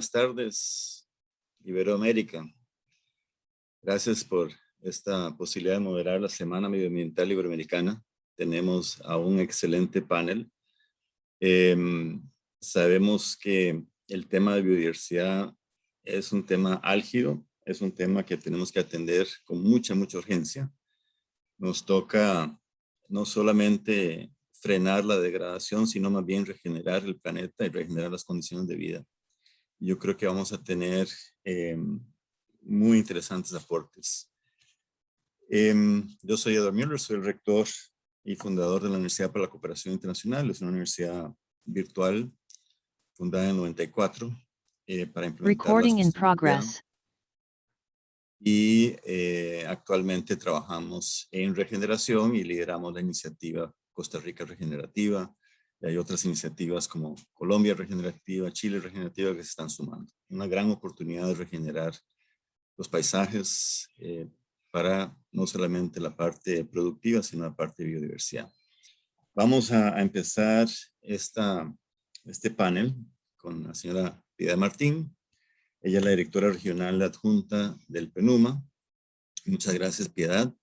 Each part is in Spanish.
buenas tardes, Iberoamérica. Gracias por esta posibilidad de moderar la Semana Medioambiental Iberoamericana. Tenemos a un excelente panel. Em, sabemos que el tema de biodiversidad es un tema álgido, es un tema que tenemos que atender con mucha, mucha urgencia. Nos toca no solamente frenar la degradación, sino más bien regenerar el planeta y regenerar las condiciones de vida. Yo creo que vamos a tener em, muy interesantes aportes. Em, yo soy Eduardo Müller, soy el rector y fundador de la Universidad para la Cooperación Internacional. Es una universidad virtual fundada en 94 eh, para implementar Recording in progress. Y eh, actualmente trabajamos en regeneración y lideramos la iniciativa Costa Rica Regenerativa. Y hay otras iniciativas como Colombia Regenerativa, Chile Regenerativa que se están sumando. Una gran oportunidad de regenerar los paisajes eh, para no solamente la parte productiva, sino la parte biodiversidad. Vamos a, empezar esta, este panel con la señora Piedad Martín. Ella es la directora regional adjunta del PENUMA. Muchas gracias, Piedad.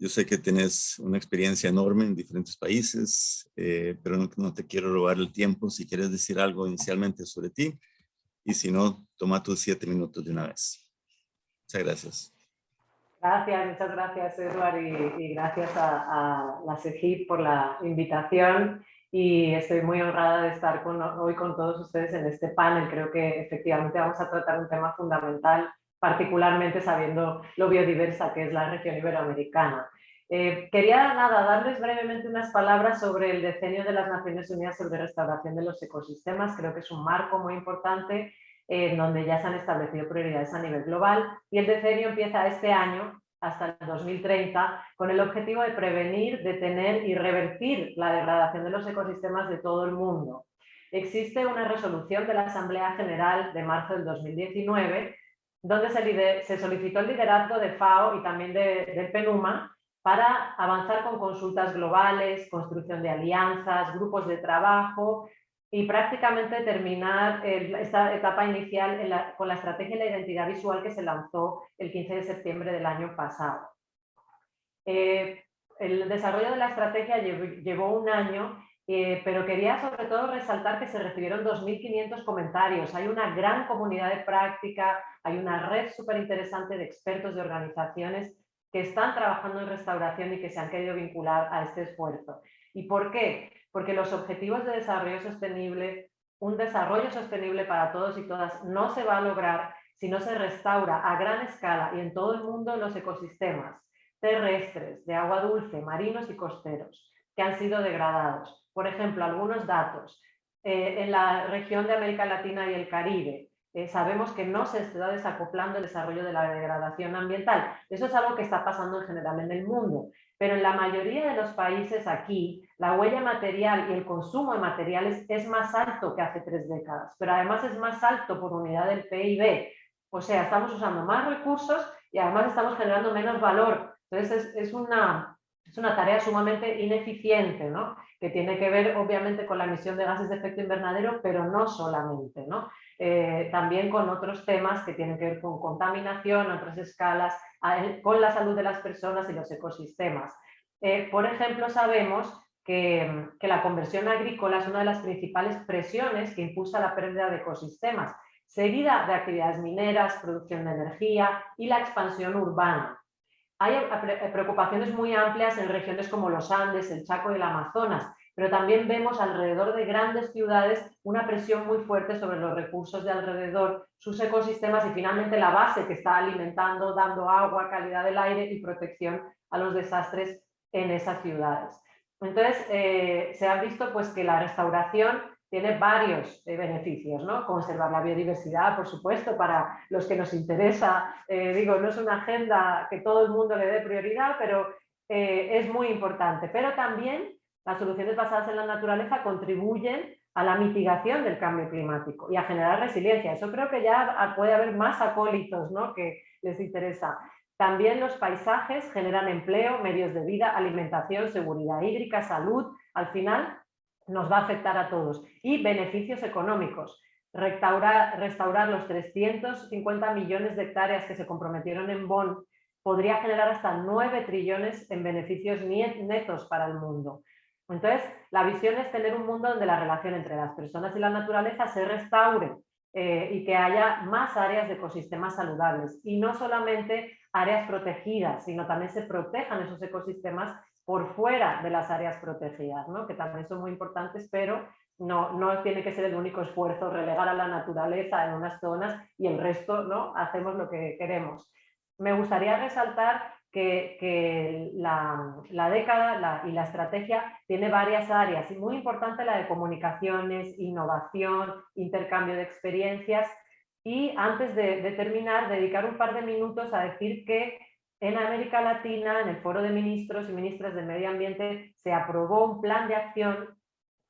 Yo sé que tienes una experiencia enorme en diferentes países, eh, pero no, no, te quiero robar el tiempo. Si quieres decir algo inicialmente sobre ti, y si no, toma tus siete minutos de una vez. Muchas gracias. Gracias, muchas gracias Eduard y, gracias a, la CEGIP por la invitación y estoy muy honrada de estar con, hoy con todos ustedes en este panel. Creo que efectivamente vamos a tratar un tema fundamental, particularmente sabiendo lo biodiversa que es la región iberoamericana. Eh, quería nada, darles brevemente unas palabras sobre el decenio de las Naciones Unidas sobre restauración de los ecosistemas. Creo que es un marco muy importante en donde ya se han establecido prioridades a nivel global y el decenio empieza este año hasta el 2030 con el objetivo de prevenir, detener y revertir la degradación de los ecosistemas de todo el mundo. Existe una resolución de la Asamblea General de marzo del 2019 donde se, solicitó el liderazgo de FAO y también de, del PENUMA para avanzar con consultas globales, construcción de alianzas, grupos de trabajo, y prácticamente terminar esta etapa inicial con la estrategia de la identidad visual que se lanzó el 15 de septiembre del año pasado. Eh, el desarrollo de la estrategia llevó, un año, eh, pero quería sobre todo resaltar que se recibieron 2.500 comentarios. Hay una gran comunidad de práctica, hay una red súper interesante de expertos de organizaciones que están trabajando en restauración y que se han querido vincular a este esfuerzo. ¿Y por qué? porque los objetivos de desarrollo sostenible, un desarrollo sostenible para todos y todas, no se va a lograr si no se restaura a gran escala y en todo el mundo los ecosistemas terrestres, de agua dulce, marinos y costeros, que han sido degradados. Por ejemplo, algunos datos. Eh, en la región de América Latina y el Caribe, eh, sabemos que no se está desacoplando el desarrollo de la degradación ambiental. Eso es algo que está pasando en general en el mundo pero en la mayoría de los países aquí la huella material y el consumo de materiales es más alto que hace tres décadas, pero además es más alto por unidad del PIB. O sea, estamos usando más recursos y además estamos generando menos valor. Entonces es, una, es una tarea sumamente ineficiente, ¿no? que tiene que ver obviamente con la emisión de gases de efecto invernadero, pero no solamente. ¿no? Eh, también con otros temas que tienen que ver con contaminación, otras escalas, con la salud de las personas y los ecosistemas. Eh, por ejemplo, sabemos que, la conversión agrícola es una de las principales presiones que impulsa la pérdida de ecosistemas, seguida de actividades mineras, producción de energía y la expansión urbana. Hay preocupaciones muy amplias en regiones como los Andes, el Chaco y el Amazonas, pero también vemos alrededor de grandes ciudades una presión muy fuerte sobre los recursos de alrededor, sus ecosistemas y finalmente la base que está alimentando, dando agua, calidad del aire y protección a los desastres en esas ciudades. Entonces, eh, se ha visto pues, que la restauración tiene varios eh, beneficios, ¿no? Conservar la biodiversidad, por supuesto, para los que nos interesa. Eh, digo, no es una agenda que todo el mundo le dé prioridad, pero es muy importante. Pero también las soluciones basadas en la naturaleza contribuyen a la mitigación del cambio climático y a generar resiliencia. Eso creo que ya puede haber más acólitos ¿no? que les interesa. También los paisajes generan empleo, medios de vida, alimentación, seguridad hídrica, salud. Al final nos va a afectar a todos. Y beneficios económicos. restaurar, restaurar los 350 millones de hectáreas que se comprometieron en Bonn podría generar hasta 9 trillones en beneficios netos para el mundo. Entonces, la visión es tener un mundo donde la relación entre las personas y la naturaleza se restaure eh, y que haya más áreas de ecosistemas saludables y no solamente áreas protegidas, sino también se protejan esos ecosistemas por fuera de las áreas protegidas, ¿no? que también son muy importantes, pero no, no tiene que ser el único esfuerzo relegar a la naturaleza en unas zonas y el resto ¿no? hacemos lo que queremos. Me gustaría resaltar que, la, década y la estrategia tiene varias áreas y muy importante la de comunicaciones, innovación, intercambio de experiencias y antes de, terminar dedicar un par de minutos a decir que en América Latina, en el Foro de Ministros y Ministras del Medio Ambiente, se aprobó un plan de acción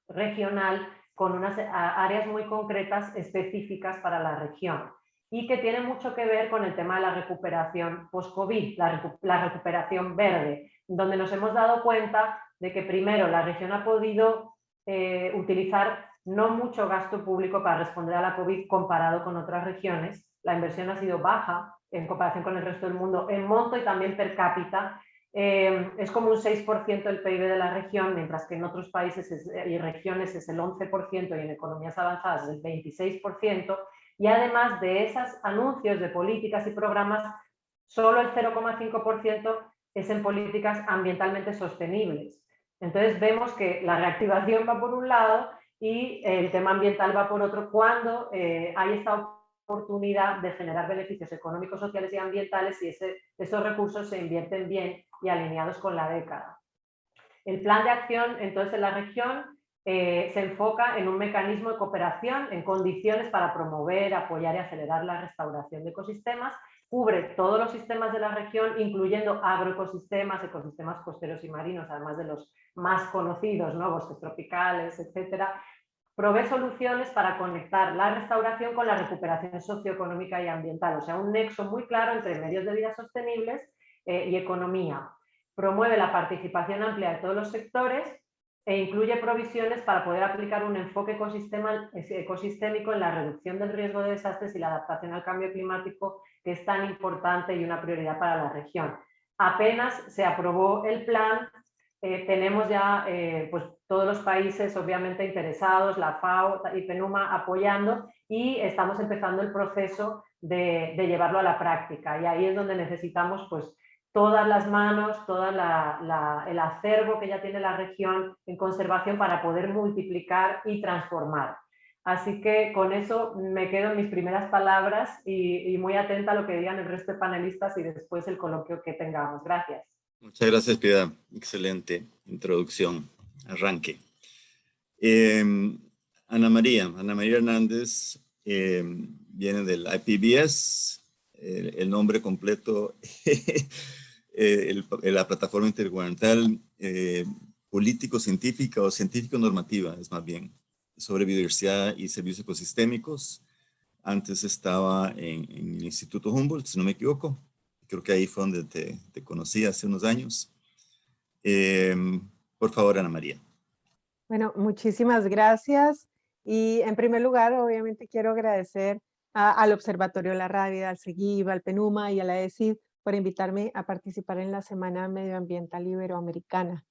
regional con unas áreas muy concretas específicas para la región y que tiene mucho que ver con el tema de la recuperación post-COVID, la, recuperación verde, donde nos hemos dado cuenta de que primero la región ha podido eh, utilizar no mucho gasto público para responder a la COVID comparado con otras regiones, la inversión ha sido baja en comparación con el resto del mundo en monto y también per cápita, eh, es como un 6% del PIB de la región, mientras que en otros países y regiones es el 11% y en economías avanzadas es el 26%, y además de esos anuncios de políticas y programas, solo el 0,5% es en políticas ambientalmente sostenibles. Entonces vemos que la reactivación va por un lado y el tema ambiental va por otro cuando eh, hay esta oportunidad de generar beneficios económicos, sociales y ambientales ese, esos recursos se invierten bien y alineados con la década. El plan de acción entonces en la región eh, se enfoca en un mecanismo de cooperación en condiciones para promover, apoyar y acelerar la restauración de ecosistemas, cubre todos los sistemas de la región, incluyendo agroecosistemas, ecosistemas costeros y marinos, además de los más conocidos, ¿no? bosques tropicales, etcétera, provee soluciones para conectar la restauración con la recuperación socioeconómica y ambiental, o sea, un nexo muy claro entre medios de vida sostenibles eh, y economía. Promueve la participación amplia de todos los sectores e incluye provisiones para poder aplicar un enfoque ecosistémico en la reducción del riesgo de desastres y la adaptación al cambio climático, que es tan importante y una prioridad para la región. Apenas se aprobó el plan, eh, tenemos ya eh, pues, todos los países obviamente interesados, la FAO y PENUMA apoyando y estamos empezando el proceso de, llevarlo a la práctica y ahí es donde necesitamos pues, todas las manos, todo el acervo que ya tiene la región en conservación para poder multiplicar y transformar. Así que con eso me quedo en mis primeras palabras y, muy atenta a lo que digan el resto de panelistas y después el coloquio que tengamos. Gracias. Muchas gracias, Piedad. Excelente introducción, arranque. Em, Ana María, Ana María Hernández em, viene del IPBS, el nombre completo Eh, la plataforma intergubernamental eh, político-científica o científico-normativa, es más bien, sobre biodiversidad y servicios ecosistémicos. Antes estaba en, el Instituto Humboldt, si no me equivoco. Creo que ahí fue donde te, conocí hace unos años. Em, por favor, Ana María. Bueno, muchísimas gracias. Y en primer lugar, obviamente quiero agradecer al Observatorio la Radio, al SEGIV, al PENUMA y a la ESID por invitarme a participar en la Semana Medioambiental Iberoamericana.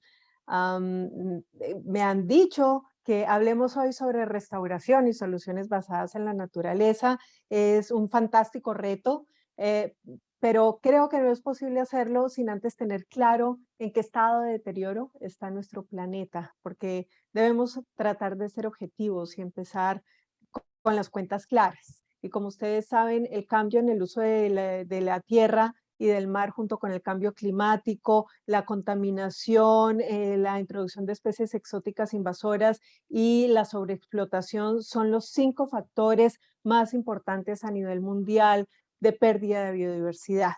Eh, me han dicho que hablemos hoy sobre restauración y soluciones basadas en la naturaleza. Es un fantástico reto, eh, pero creo que no es posible hacerlo sin antes tener claro en qué estado de deterioro está nuestro planeta, porque debemos tratar de ser objetivos y empezar con las cuentas claras. Y como ustedes saben, el cambio en el uso de la, tierra y del mar junto con el cambio climático, la contaminación, eh, la introducción de especies exóticas invasoras y la sobreexplotación son los cinco factores más importantes a nivel mundial de pérdida de biodiversidad.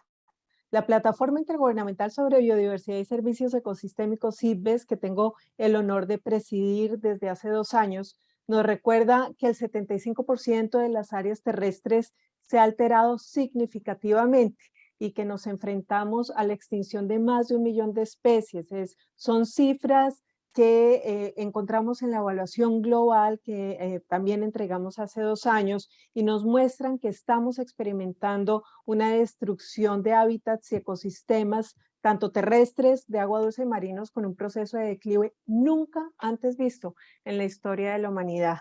La Plataforma Intergubernamental sobre Biodiversidad y Servicios Ecosistémicos, CIBES, que tengo el honor de presidir desde hace dos años, nos recuerda que el 75% de las áreas terrestres se ha alterado significativamente y que nos enfrentamos a la extinción de más de un millón de especies. Es, son cifras que eh, encontramos en la evaluación global que eh, también entregamos hace dos años y nos muestran que estamos experimentando una destrucción de hábitats y ecosistemas tanto terrestres, de agua dulce y marinos, con un proceso de declive nunca antes visto en la historia de la humanidad.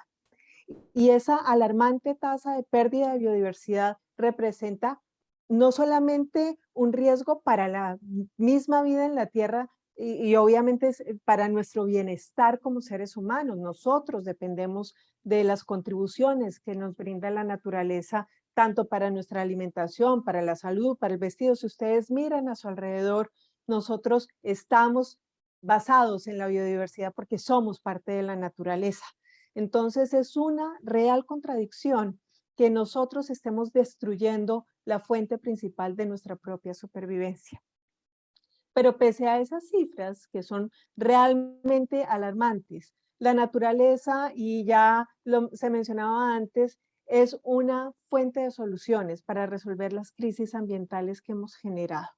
Y esa alarmante tasa de pérdida de biodiversidad representa no solamente un riesgo para la misma vida en la Tierra, y, obviamente es eh, para nuestro bienestar como seres humanos. Nosotros dependemos de las contribuciones que nos brinda la naturaleza, tanto para nuestra alimentación, para la salud, para el vestido. Si ustedes miran a su alrededor, nosotros estamos basados en la biodiversidad porque somos parte de la naturaleza. Entonces es una real contradicción que nosotros estemos destruyendo la fuente principal de nuestra propia supervivencia. Pero pese a esas cifras que son realmente alarmantes, la naturaleza, y ya se mencionaba antes, es una fuente de soluciones para resolver las crisis ambientales que hemos generado.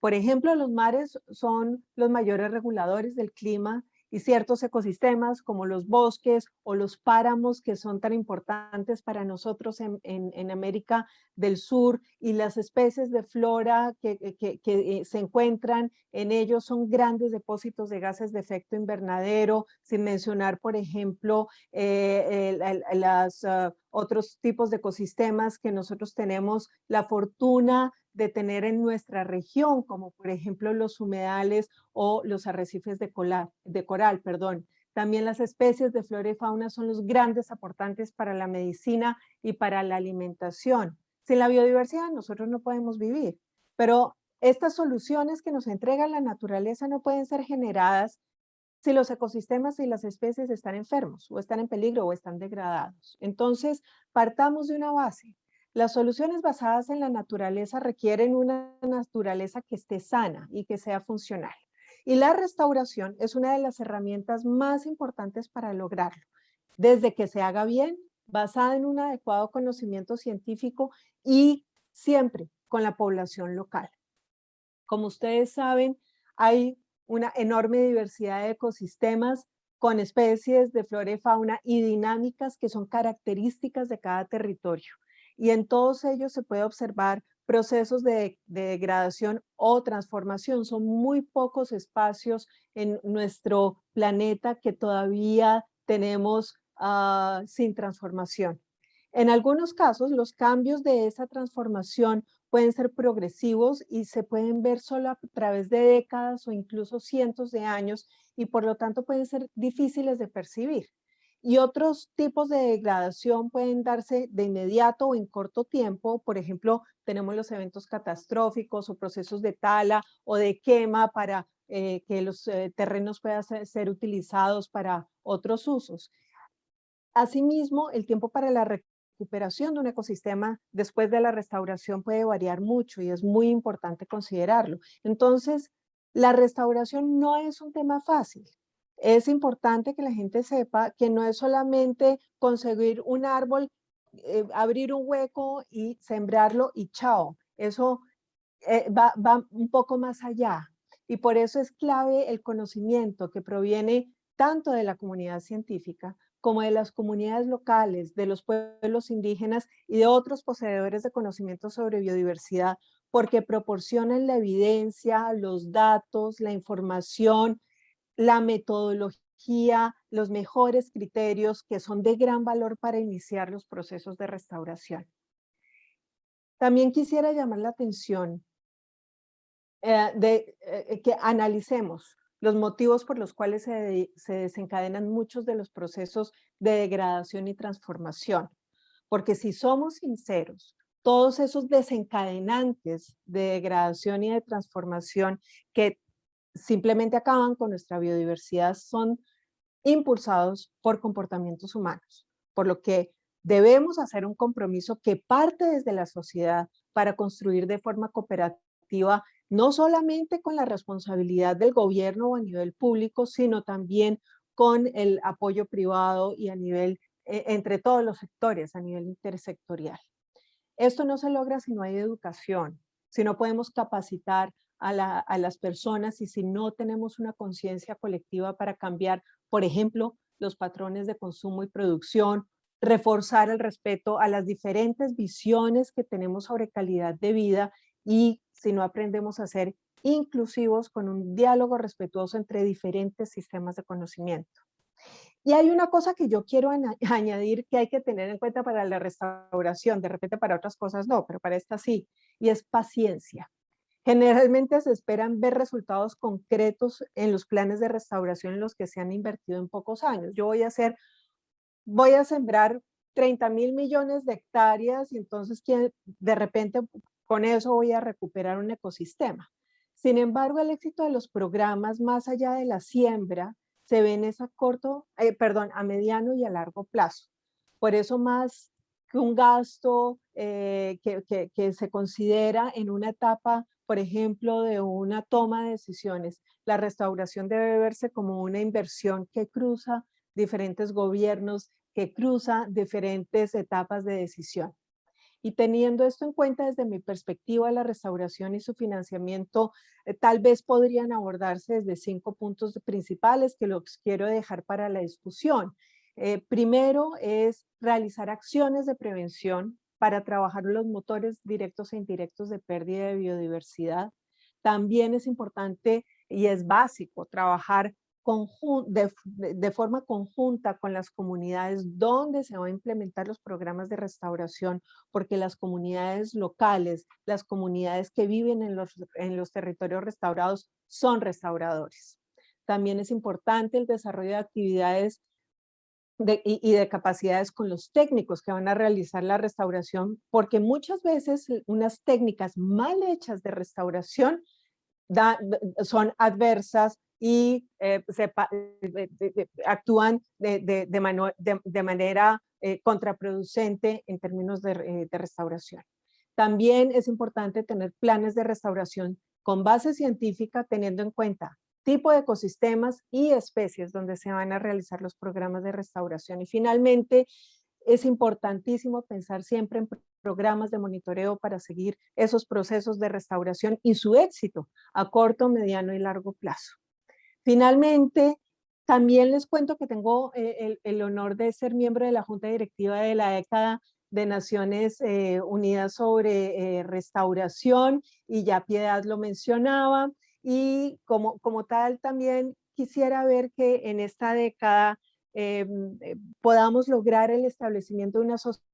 Por ejemplo, los mares son los mayores reguladores del clima y ciertos ecosistemas como los bosques o los páramos que son tan importantes para nosotros en, en, América del Sur y las especies de flora que, que, eh, se encuentran en ellos son grandes depósitos de gases de efecto invernadero, sin mencionar, por ejemplo, eh, las, uh, otros tipos de ecosistemas que nosotros tenemos la fortuna de tener en nuestra región, como por ejemplo los humedales o los arrecifes de, coral, de coral. Perdón. También las especies de flora y fauna son los grandes aportantes para la medicina y para la alimentación. Sin la biodiversidad nosotros no podemos vivir, pero estas soluciones que nos entrega la naturaleza no pueden ser generadas si los ecosistemas y las especies están enfermos o están en peligro o están degradados. Entonces, partamos de una base. Las soluciones basadas en la naturaleza requieren una naturaleza que esté sana y que sea funcional. Y la restauración es una de las herramientas más importantes para lograrlo. Desde que se haga bien, basada en un adecuado conocimiento científico y siempre con la población local. Como ustedes saben, hay una enorme diversidad de ecosistemas con especies de flora y fauna y dinámicas que son características de cada territorio y en todos ellos se puede observar procesos de, degradación o transformación. Son muy pocos espacios en nuestro planeta que todavía tenemos ah, sin transformación. En algunos casos, los cambios de esa transformación pueden ser progresivos y se pueden ver solo a través de décadas o incluso cientos de años y por lo tanto pueden ser difíciles de percibir. Y otros tipos de degradación pueden darse de inmediato o en corto tiempo. Por ejemplo, tenemos los eventos catastróficos o procesos de tala o de quema para eh, que los eh, terrenos puedan ser, utilizados para otros usos. Asimismo, el tiempo para la recuperación de un ecosistema después de la restauración puede variar mucho y es muy importante considerarlo. Entonces, la restauración no es un tema fácil es importante que la gente sepa que no es solamente conseguir un árbol, eh, abrir un hueco y sembrarlo y chao. Eso eh, va, va un poco más allá. Y por eso es clave el conocimiento que proviene tanto de la comunidad científica como de las comunidades locales, de los pueblos indígenas y de otros poseedores de conocimiento sobre biodiversidad, porque proporcionan la evidencia, los datos, la información la metodología, los mejores criterios que son de gran valor para iniciar los procesos de restauración. También quisiera llamar la atención eh, de eh, que analicemos los motivos por los cuales se, se desencadenan muchos de los procesos de degradación y transformación. Porque si somos sinceros, todos esos desencadenantes de degradación y de transformación que simplemente acaban con nuestra biodiversidad son impulsados por comportamientos humanos, por lo que debemos hacer un compromiso que parte desde la sociedad para construir de forma cooperativa, no solamente con la responsabilidad del gobierno o a nivel público, sino también con el apoyo privado y a nivel, e, entre todos los sectores, a nivel intersectorial. Esto no se logra si no hay educación, si no podemos capacitar a las personas y si no tenemos una conciencia colectiva para cambiar, por ejemplo, los patrones de consumo y producción, reforzar el respeto a las diferentes visiones que tenemos sobre calidad de vida y si no aprendemos a ser inclusivos con un diálogo respetuoso entre diferentes sistemas de conocimiento. Y hay una cosa que yo quiero añadir que hay que tener en cuenta para la restauración, de repente para otras cosas no, pero para esta sí, y es paciencia. Generalmente se esperan ver resultados concretos en los planes de restauración en los que se han invertido en pocos años. Yo voy a hacer, voy a sembrar 30 mil millones de hectáreas y entonces de repente con eso voy a recuperar un ecosistema. Sin embargo, el éxito de los programas más allá de la siembra se ve en esa corto, eh, perdón, a mediano y a largo plazo. Por eso más que un gasto eh, que se considera en una etapa por ejemplo, de una toma de decisiones. La restauración debe verse como una inversión que cruza diferentes gobiernos, que cruza diferentes etapas de decisión. Y teniendo esto en cuenta desde mi perspectiva, la restauración y su financiamiento eh, tal vez podrían abordarse desde cinco puntos principales que los quiero dejar para la discusión. Eh, primero es realizar acciones de prevención para trabajar los motores directos e indirectos de pérdida de biodiversidad. También es importante y es básico trabajar de, de, forma conjunta con las comunidades donde se van a implementar los programas de restauración, porque las comunidades locales, las comunidades que viven en los, en los territorios restaurados son restauradores. También es importante el desarrollo de actividades y, de capacidades con los técnicos que van a realizar la restauración, porque muchas veces unas técnicas mal hechas de restauración son adversas y eh, se, actúan de, de manera eh, contraproducente en términos eh, de restauración. También es importante tener planes de restauración con base científica teniendo en cuenta tipo de ecosistemas y especies donde se van a realizar los programas de restauración. Y finalmente, es importantísimo pensar siempre en programas de monitoreo para seguir esos procesos de restauración y su éxito a corto, mediano y largo plazo. Finalmente, también les cuento que tengo eh, el, honor de ser miembro de la Junta Directiva de la década de Naciones eh, Unidas sobre eh, Restauración y ya Piedad lo mencionaba y como, como tal también quisiera ver que en esta década eh, podamos lograr el establecimiento de una sociedad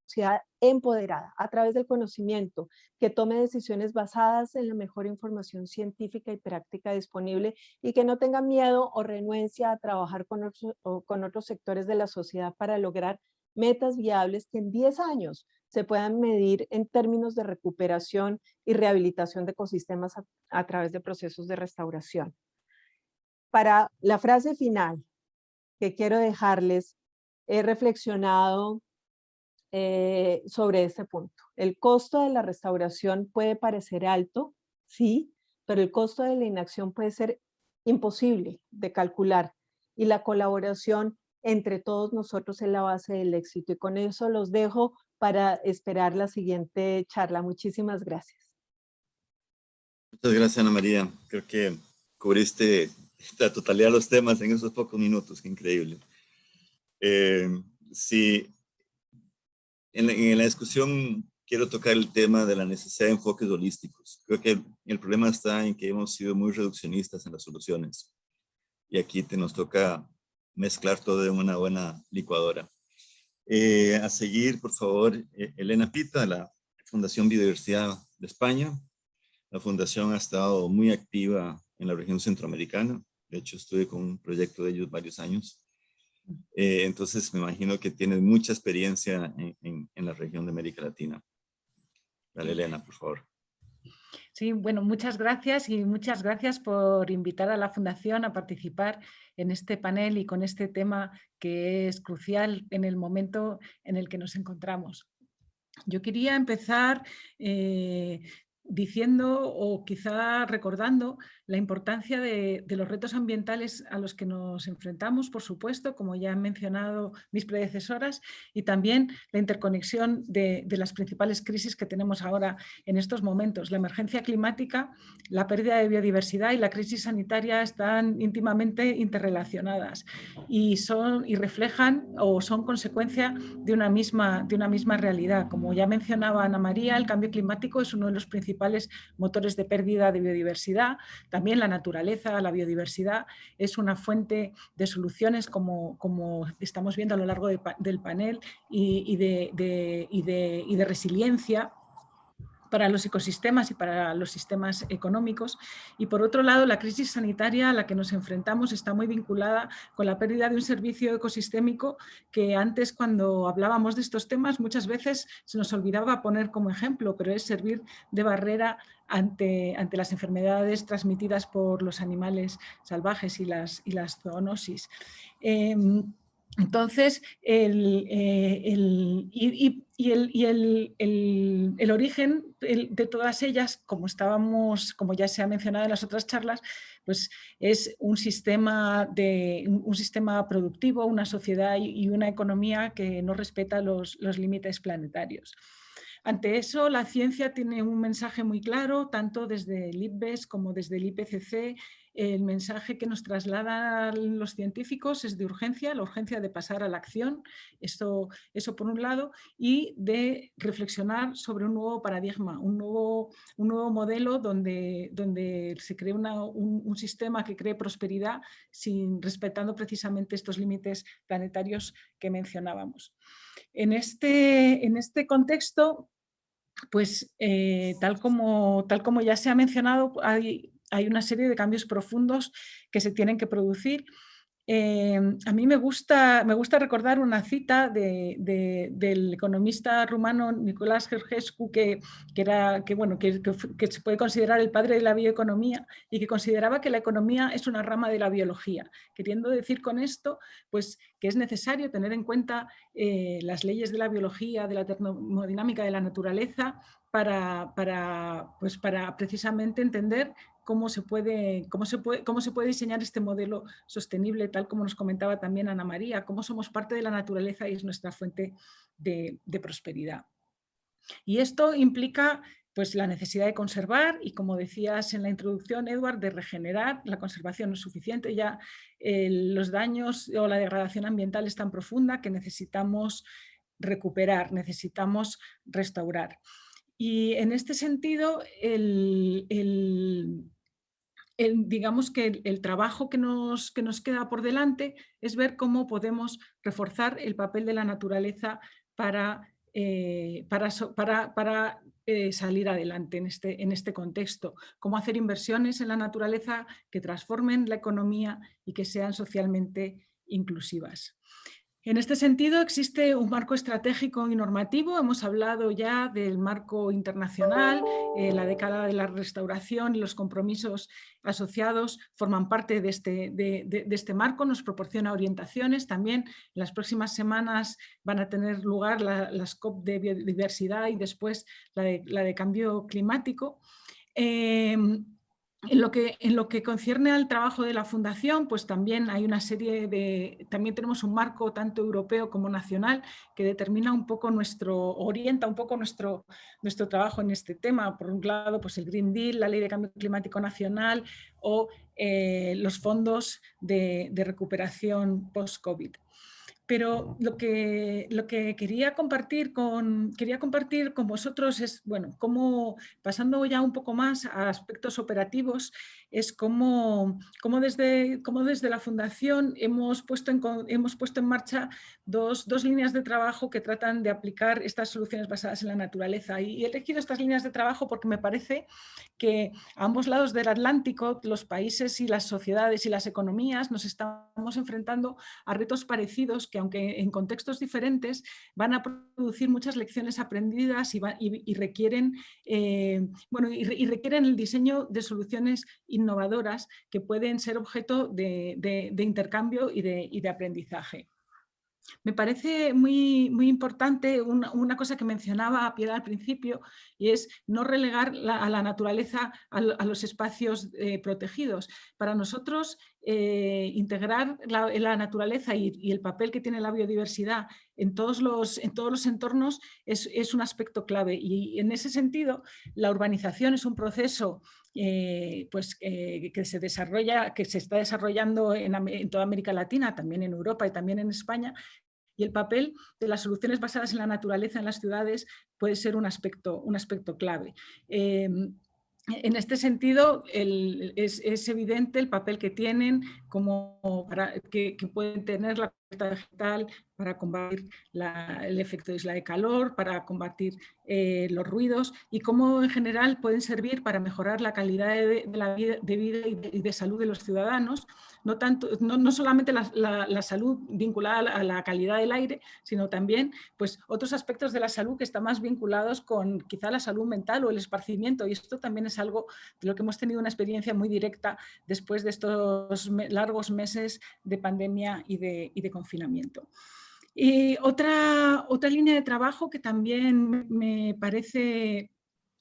empoderada a través del conocimiento, que tome decisiones basadas en la mejor información científica y práctica disponible y que no tenga miedo o renuencia a trabajar con otros, con otros sectores de la sociedad para lograr metas viables que en 10 años se puedan medir en términos de recuperación y rehabilitación de ecosistemas a, través de procesos de restauración. Para la frase final que quiero dejarles, he reflexionado eh, sobre este punto. El costo de la restauración puede parecer alto, sí, pero el costo de la inacción puede ser imposible de calcular y la colaboración entre todos nosotros es la base del éxito. Y con eso los dejo para esperar la siguiente charla. Muchísimas gracias. Muchas gracias, Ana María. Creo que cubriste la totalidad de los temas en esos pocos minutos. Increíble. Eh, en la, discusión quiero tocar el tema de la necesidad de enfoques holísticos. Creo que el problema está en que hemos sido muy reduccionistas en las soluciones. Y aquí te nos toca mezclar todo en una buena licuadora. Eh, a seguir, por favor, eh, Elena Pita, de la Fundación Biodiversidad de España. La fundación ha estado muy activa en la región centroamericana. De hecho, estuve con un proyecto de ellos varios años. Eh, entonces, me imagino que tienes mucha experiencia en, la región de América Latina. Dale, Elena, por favor. Sí, bueno, muchas gracias y muchas gracias por invitar a la Fundación a participar en este panel y con este tema que es crucial en el momento en el que nos encontramos. Yo quería empezar eh, diciendo o quizá recordando la importancia de, los retos ambientales a los que nos enfrentamos, por supuesto, como ya han mencionado mis predecesoras, y también la interconexión de, las principales crisis que tenemos ahora en estos momentos. La emergencia climática, la pérdida de biodiversidad y la crisis sanitaria están íntimamente interrelacionadas y, son, y reflejan o son consecuencia de una, misma, de una misma realidad. Como ya mencionaba Ana María, el cambio climático es uno de los principales motores de pérdida de biodiversidad, también la naturaleza, la biodiversidad es una fuente de soluciones como, como estamos viendo a lo largo del panel y, de, y de resiliencia para los ecosistemas y para los sistemas económicos. Y por otro lado, la crisis sanitaria a la que nos enfrentamos está muy vinculada con la pérdida de un servicio ecosistémico que antes cuando hablábamos de estos temas muchas veces se nos olvidaba poner como ejemplo, pero es servir de barrera ante, ante las enfermedades transmitidas por los animales salvajes y las, y las zoonosis. Em, entonces, el, eh, y, el, origen de todas ellas, como estábamos, como ya se ha mencionado en las otras charlas, pues es un sistema, de, un sistema productivo, una sociedad y una economía que no respeta los, los límites planetarios. Ante eso, la ciencia tiene un mensaje muy claro, tanto desde el IPBES como desde el IPCC, el mensaje que nos trasladan los científicos es de urgencia, la urgencia de pasar a la acción, eso, eso por un lado, y de reflexionar sobre un nuevo paradigma, un nuevo, un nuevo modelo donde, donde se cree un, sistema que cree prosperidad sin, respetando precisamente estos límites planetarios que mencionábamos. En este, en este contexto, pues eh, tal, como, tal como ya se ha mencionado, hay hay una serie de cambios profundos que se tienen que producir. Em, a mí me gusta, recordar una cita del economista rumano Nicolás Georgescu que, era, que, bueno, que, se puede considerar el padre de la bioeconomía y que consideraba que la economía es una rama de la biología, queriendo decir con esto pues, que es necesario tener en cuenta eh, las leyes de la biología, de la termodinámica de la naturaleza, para, pues para precisamente entender cómo se, puede, cómo, se puede, cómo se puede diseñar este modelo sostenible, tal como nos comentaba también Ana María, cómo somos parte de la naturaleza y es nuestra fuente de, prosperidad. Y esto implica pues, la necesidad de conservar y, como decías en la introducción, Edward, de regenerar. La conservación no es suficiente, ya los daños o la degradación ambiental es tan profunda que necesitamos recuperar, necesitamos restaurar. Y en este sentido, el, digamos que el, trabajo que nos, que nos queda por delante es ver cómo podemos reforzar el papel de la naturaleza para, eh, para, para, eh, salir adelante en este, en este contexto, cómo hacer inversiones en la naturaleza que transformen la economía y que sean socialmente inclusivas. En este sentido existe un marco estratégico y normativo, hemos hablado ya del marco internacional, eh, la década de la restauración y los compromisos asociados forman parte de este, de, este, marco, nos proporciona orientaciones, también en las próximas semanas van a tener lugar las COP de biodiversidad y después la de, cambio climático. Em, en lo, que, en lo que concierne al trabajo de la Fundación, pues también hay una serie de, también tenemos un marco tanto europeo como nacional que determina un poco nuestro, orienta un poco nuestro, nuestro trabajo en este tema. Por un lado, pues el Green Deal, la Ley de Cambio Climático Nacional o eh, los fondos de, de recuperación post-COVID. Pero lo que, lo que quería, compartir con, quería compartir con vosotros es, bueno, cómo, pasando ya un poco más a aspectos operativos, es cómo, cómo, desde, cómo desde la Fundación hemos puesto en, hemos puesto en marcha dos, dos, líneas de trabajo que tratan de aplicar estas soluciones basadas en la naturaleza. Y he elegido estas líneas de trabajo porque me parece que a ambos lados del Atlántico los países y las sociedades y las economías nos estamos enfrentando a retos parecidos que aunque en contextos diferentes van a producir muchas lecciones aprendidas y, y, requieren, eh, bueno, y, requieren el diseño de soluciones innovadoras que pueden ser objeto de, intercambio y de, aprendizaje. Me parece muy, muy importante una, cosa que mencionaba Piedad al principio y es no relegar a la naturaleza a, los espacios eh, protegidos. Para nosotros eh, integrar la, naturaleza y, el papel que tiene la biodiversidad en todos los, en todos los entornos es, un aspecto clave y en ese sentido la urbanización es un proceso eh, pues, que se desarrolla, que se está desarrollando en, toda América Latina, también en Europa y también en España, y el papel de las soluciones basadas en la naturaleza en las ciudades puede ser un aspecto, un aspecto clave. Em, en este sentido, es, evidente el papel que tienen, como que, pueden tener la vegetal para combatir el efecto de isla de calor, para combatir eh, los ruidos y cómo en general pueden servir para mejorar la calidad de, la vida, de vida y de salud de los ciudadanos no, tanto, no, solamente la, salud vinculada a la calidad del aire, sino también pues, otros aspectos de la salud que están más vinculados con quizá la salud mental o el esparcimiento. Y esto también es algo de lo que hemos tenido una experiencia muy directa después de estos largos meses de pandemia y de, y de confinamiento. Y otra, otra línea de trabajo que también me parece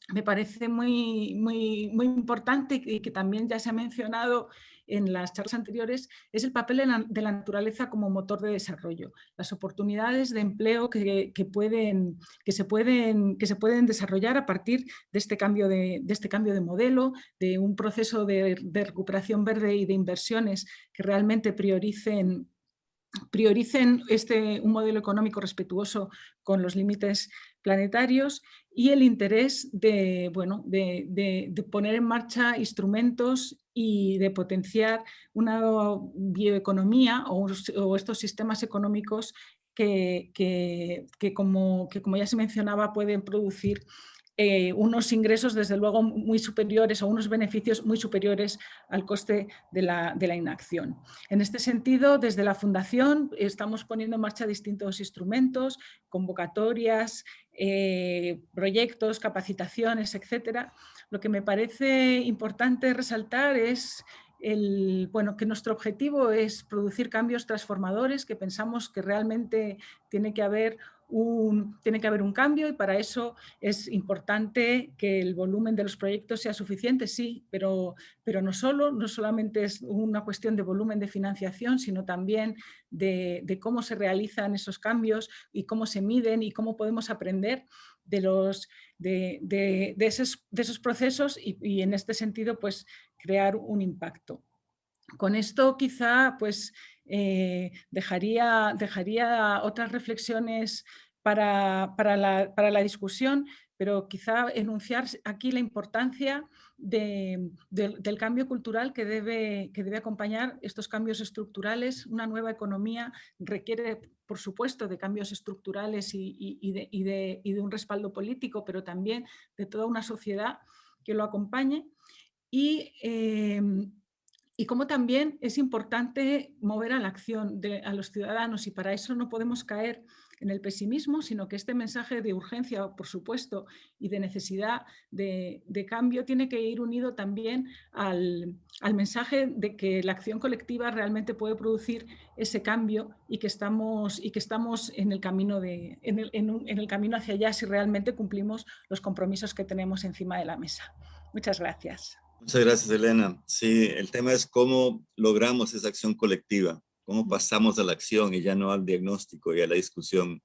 me parece muy, muy, muy importante y que también ya se ha mencionado en las charlas anteriores, es el papel de la, naturaleza como motor de desarrollo. Las oportunidades de empleo que, pueden, que, se, pueden, que se pueden desarrollar a partir de este cambio de, este cambio de modelo, de un proceso de, de recuperación verde y de inversiones que realmente prioricen prioricen este, un modelo económico respetuoso con los límites planetarios y el interés de, bueno, de, poner en marcha instrumentos y de potenciar una bioeconomía o, estos sistemas económicos que, como, que, como ya se mencionaba, pueden producir eh, unos ingresos desde luego muy superiores o unos beneficios muy superiores al coste de la, inacción. En este sentido, desde la Fundación estamos poniendo en marcha distintos instrumentos, convocatorias, eh, proyectos, capacitaciones, etcétera. Lo que me parece importante resaltar es el, bueno, que nuestro objetivo es producir cambios transformadores, que pensamos que realmente tiene que haber tiene que haber un cambio y para eso es importante que el volumen de los proyectos sea suficiente, sí, pero, pero no solo, no solamente es una cuestión de volumen de financiación, sino también de, cómo se realizan esos cambios y cómo se miden y cómo podemos aprender de, los, de, esos, de esos, procesos y, y, en este sentido pues crear un impacto. Con esto quizá pues eh, dejaría, dejaría otras reflexiones para, la, discusión, pero quizá enunciar aquí la importancia del cambio cultural que debe, que debe acompañar estos cambios estructurales. Una nueva economía requiere, por supuesto, de cambios estructurales y, de, un respaldo político, pero también de toda una sociedad que lo acompañe. Y, eh, y cómo también es importante mover a la acción de, a los ciudadanos y para eso no podemos caer en el pesimismo, sino que este mensaje de urgencia, por supuesto, y de necesidad de, cambio tiene que ir unido también al, mensaje de que la acción colectiva realmente puede producir ese cambio y que estamos, y que estamos en, el camino de, en, el, en el camino hacia allá si realmente cumplimos los compromisos que tenemos encima de la mesa. Muchas gracias. Muchas gracias, Elena. Sí, el tema es cómo logramos esa acción colectiva, cómo pasamos a la acción y ya no al diagnóstico y a la discusión.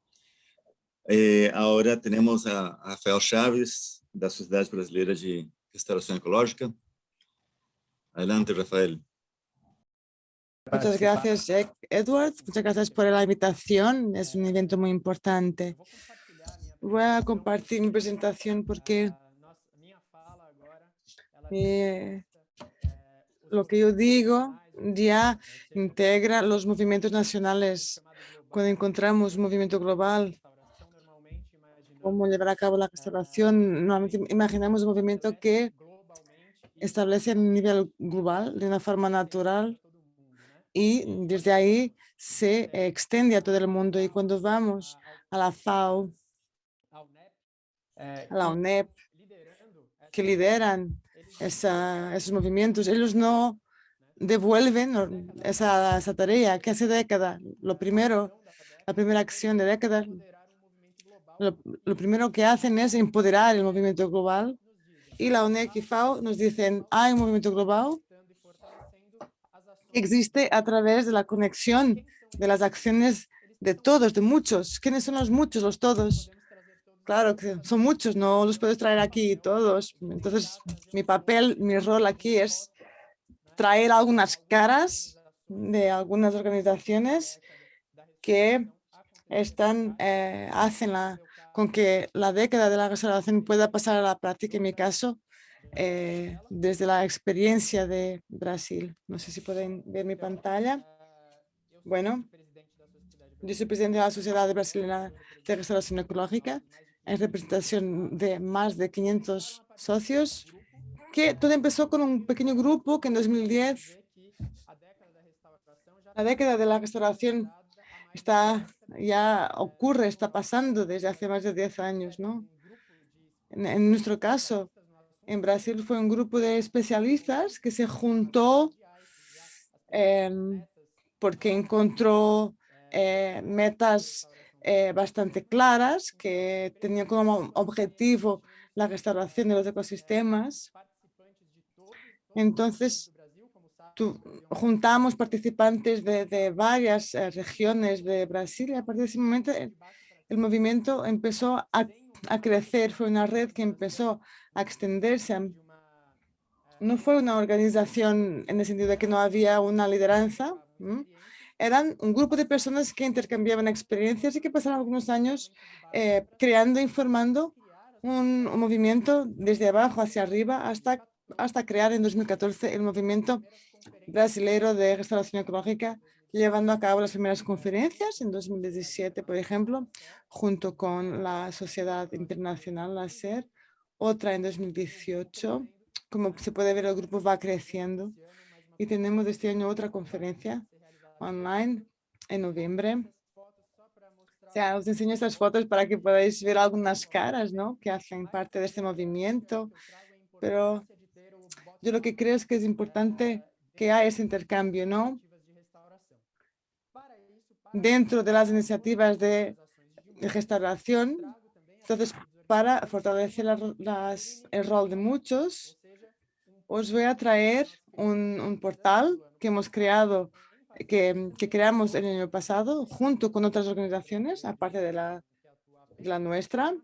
Eh, ahora tenemos a Rafael Chaves, da Sociedade Brasileira de Restauración Ecológica. Adelante, Rafael. Muchas gracias, Edward. Muchas gracias por la invitación. Es un evento muy importante. Voy a compartir mi presentación porque eh, lo que yo digo ya integra los movimientos nacionales. Cuando encontramos un movimiento global, cómo llevar a cabo la restauración, normalmente imaginamos un movimiento que establece a nivel global de una forma natural y desde ahí se extiende a todo el mundo. Y cuando vamos a la FAO, a la UNEP, que lideran esos movimientos, ellos no devuelven esa, esa tarea que hace décadas. Lo primero, la primera acción de décadas, lo, primero que hacen es empoderar el movimiento global y la UNEC y FAO nos dicen, hay un movimiento global que existe a través de la conexión de las acciones de todos, de muchos. ¿Quiénes son los muchos, los todos? Claro que son muchos, no los puedes traer aquí todos. Entonces, mi papel, mi rol aquí es traer algunas caras de algunas organizaciones que están, eh, hacen la, con que la década de la restauración pueda pasar a la práctica, en mi caso, eh, desde la experiencia de Brasil. No sé si pueden ver mi pantalla. Bueno, yo soy presidente de la Sociedad Brasileña de Restauración Ecológica en representación de más de 500 socios, que todo empezó con un pequeño grupo que en 2010, la década de la restauración está ya ocurre, está pasando desde hace más de 10 años, ¿no? En, nuestro caso, en Brasil fue un grupo de especialistas que se juntó em, porque encontró eh, metas eh, bastante claras que tenían como objetivo la restauración de los ecosistemas. Entonces, juntamos participantes de, varias eh, regiones de Brasil y a partir de ese momento el, movimiento empezó a, crecer. Fue una red que empezó a extenderse. No fue una organización en el sentido de que no había una lideranza. Eran un grupo de personas que intercambiaban experiencias y que pasaron algunos años eh, creando, informando un, un movimiento desde abajo hacia arriba hasta hasta crear en 2014 el movimiento brasileiro de restauración ecológica, llevando a cabo las primeras conferencias en 2017, por ejemplo, junto con la Sociedad Internacional, la SER, otra en 2018. Como se puede ver, el grupo va creciendo y tenemos este año otra conferencia online en noviembre. O sea, os enseño estas fotos para que podáis ver algunas caras ¿no? que hacen parte de este movimiento, pero yo lo que creo es que es importante que haya ese intercambio, ¿no? Dentro de las iniciativas de, restauración. Entonces, para fortalecer el rol de muchos, os voy a traer un, portal que hemos creado, que, creamos el año pasado, junto con otras organizaciones, aparte de la, de la nuestra,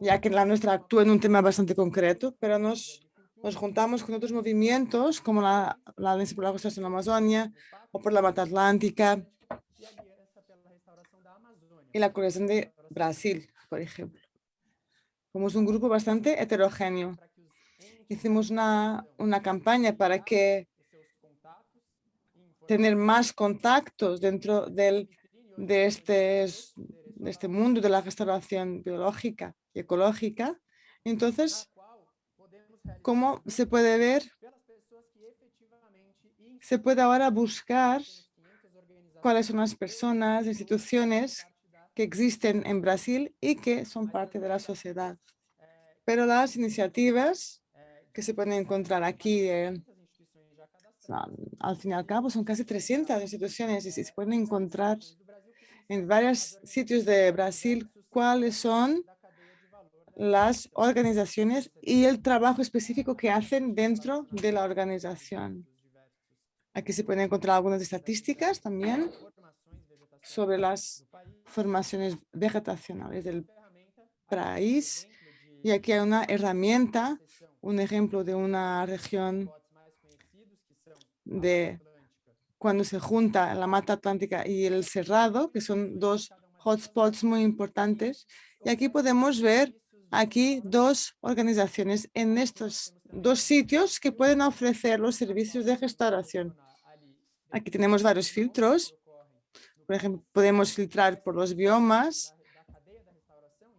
ya que la nuestra actúa en un tema bastante concreto, pero nos nos juntamos con otros movimientos como la, la Alianza por la Restauración en la Amazonia o por la Mata Atlántica y la colección de Brasil, por ejemplo. Somos un grupo bastante heterogéneo. Hicimos una, una campaña para que tener más contactos dentro del, de, este, de este mundo de la restauración biológica y ecológica. Entonces, como se puede ver, se puede ahora buscar cuáles son las personas, instituciones que existen en Brasil y que son parte de la sociedad. Pero las iniciativas que se pueden encontrar aquí, eh, al fin y al cabo, son casi 300 instituciones y se pueden encontrar en varios sitios de Brasil cuáles son las organizaciones y el trabajo específico que hacen dentro de la organización. Aquí se pueden encontrar algunas estadísticas también sobre las formaciones vegetacionales del país. Y aquí hay una herramienta, un ejemplo de una región de cuando se junta la mata atlántica y el cerrado, que son dos hotspots muy importantes. Y aquí podemos ver aquí dos organizaciones en estos dos sitios que pueden ofrecer los servicios de restauración. Aquí tenemos varios filtros. Por ejemplo, podemos filtrar por los biomas,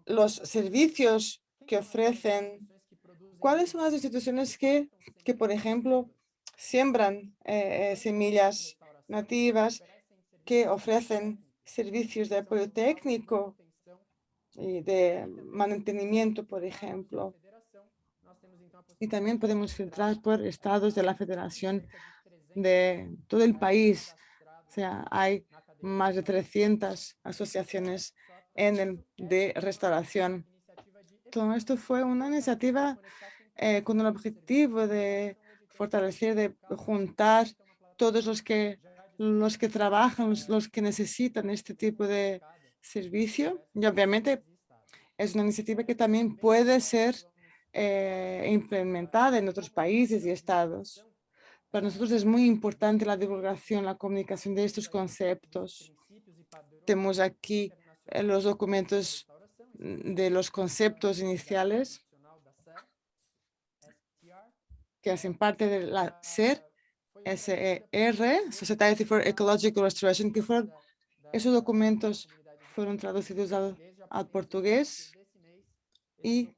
los servicios que ofrecen. ¿Cuáles son las instituciones que, que por ejemplo, siembran eh, eh, semillas nativas, que ofrecen servicios de apoyo técnico y de mantenimiento, por ejemplo. Y también podemos filtrar por estados de la federación de todo el país. O sea, hay más de 300 asociaciones en de restauración. Todo esto fue una iniciativa eh, con el objetivo de fortalecer, de juntar todos los que, los que trabajan, los, que necesitan este tipo de servicio. Y obviamente es una iniciativa que también puede ser eh, implementada en otros países y estados. Para nosotros es muy importante la divulgación, la comunicación de estos conceptos. Tenemos aquí eh, los documentos de los conceptos iniciales que hacen parte de la SER, SER, Society for Ecological Restoration, que fueron, esos documentos fueron traducidos al, al portugués y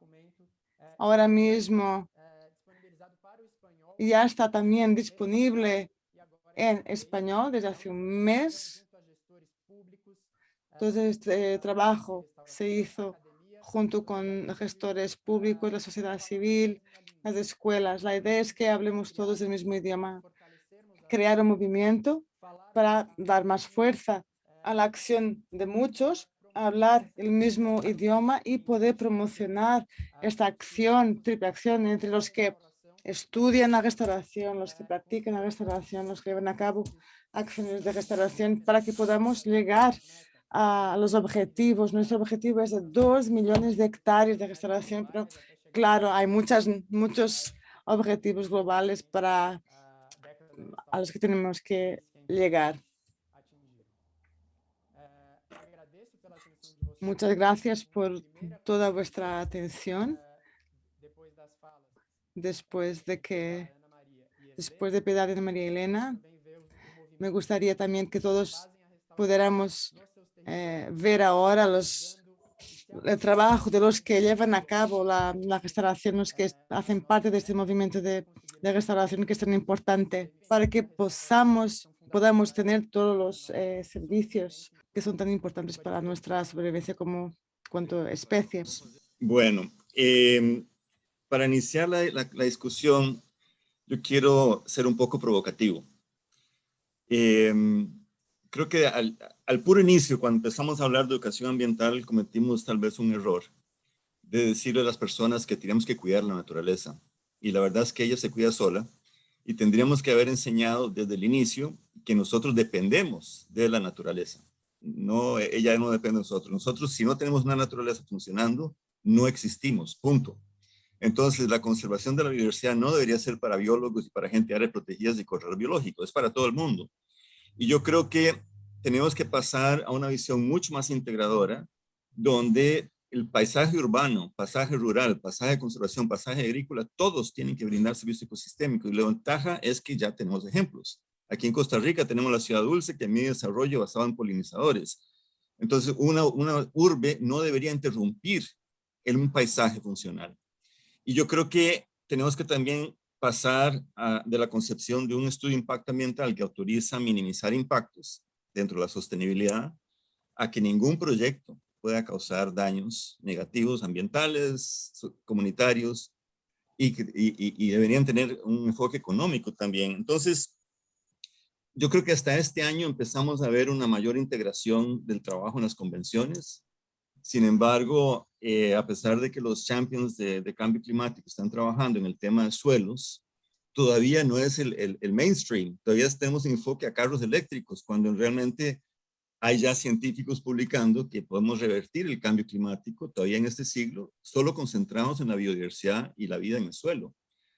ahora mismo ya está también disponible en español desde hace un mes. Entonces, este trabajo se hizo junto con gestores públicos, la sociedad civil, las escuelas. La idea es que hablemos todos el mismo idioma, crear un movimiento para dar más fuerza a la acción de muchos, hablar el mismo idioma y poder promocionar esta acción, triple acción entre los que estudian la restauración, los que practican la restauración, los que llevan a cabo acciones de restauración para que podamos llegar a los objetivos. Nuestro objetivo es de dos millones de hectáreas de restauración, pero claro, hay muchas, muchos objetivos globales para a los que tenemos que llegar. Muchas gracias por toda vuestra atención después de que, después de Piedad de María Elena, me gustaría también que todos pudiéramos eh, ver ahora los, el trabajo de los que llevan a cabo la, restauración, los que hacen parte de este movimiento de, restauración que es tan importante para que podamos, podamos tener todos los eh, servicios que son tan importantes para nuestra sobrevivencia como cuanto especies. Bueno, eh, para iniciar la, discusión, yo quiero ser un poco provocativo. Em, creo que al, puro inicio, cuando empezamos a hablar de educación ambiental, cometimos tal vez un error de decirle a las personas que tenemos que cuidar la naturaleza. Y la verdad es que ella se cuida sola y tendríamos que haber enseñado desde el inicio que nosotros dependemos de la naturaleza. No, ella no depende de nosotros. Nosotros, si no tenemos una naturaleza funcionando, no existimos, punto. Entonces, la conservación de la biodiversidad no debería ser para biólogos y para gente de áreas protegidas y corredor biológico, es para todo el mundo. Y yo creo que tenemos que pasar a una visión mucho más integradora, donde el paisaje urbano, paisaje rural, paisaje de conservación, paisaje agrícola, todos tienen que brindar servicio ecosistémico. Y la ventaja es que ya tenemos ejemplos. Aquí en Costa Rica tenemos la Ciudad Dulce, que mide desarrollo basado en polinizadores. Entonces, una, una urbe no debería interrumpir en un paisaje funcional. Y yo creo que tenemos que también pasar de la concepción de un estudio de impacto ambiental que autoriza minimizar impactos dentro de la sostenibilidad a que ningún proyecto pueda causar daños negativos ambientales, comunitarios y, y, deberían tener un enfoque económico también. Entonces, yo creo que hasta este año empezamos a ver una mayor integración del trabajo en las convenciones. Sin embargo, eh, a pesar de que los champions de, cambio climático están trabajando en el tema de suelos, todavía no es el, mainstream. Todavía tenemos enfoque a carros eléctricos, cuando realmente hay ya científicos publicando que podemos revertir el cambio climático todavía en este siglo, solo concentramos en la biodiversidad y la vida en el suelo.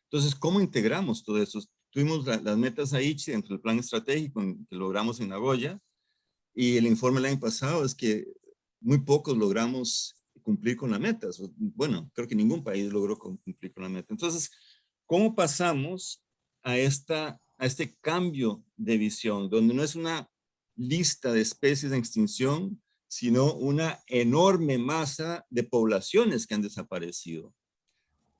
Entonces, ¿cómo integramos todo eso? Tuvimos las metas ahí dentro del plan estratégico que logramos en Nagoya, y el informe el año pasado es que muy pocos logramos cumplir con la meta. Bueno, creo que ningún país logró cumplir con la meta. Entonces, ¿cómo pasamos a, esta, a este cambio de visión, donde no es una lista de especies en extinción, sino una enorme masa de poblaciones que han desaparecido?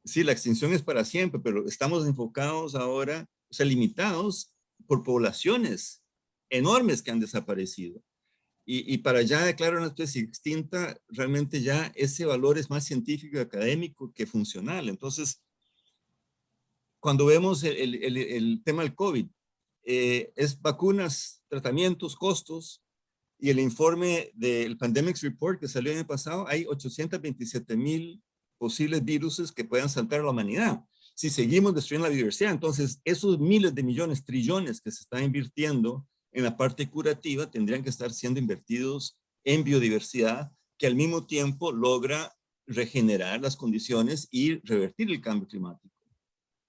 Sí, la extinción es para siempre, pero estamos enfocados ahora, o sea, limitados por poblaciones enormes que han desaparecido. Y, para ya declarar una especie extinta, realmente ya ese valor es más científico y académico que funcional. Entonces, cuando vemos el, tema del COVID, eh, es vacunas, tratamientos, costos, Y el informe del Pandemics Report que salió el año pasado, hay 827 mil posibles virus que puedan saltar a la humanidad. Si seguimos destruyendo la biodiversidad, entonces esos miles de millones, trillones que se están invirtiendo en la parte curativa tendrían que estar siendo invertidos en biodiversidad que al mismo tiempo logra regenerar las condiciones y revertir el cambio climático.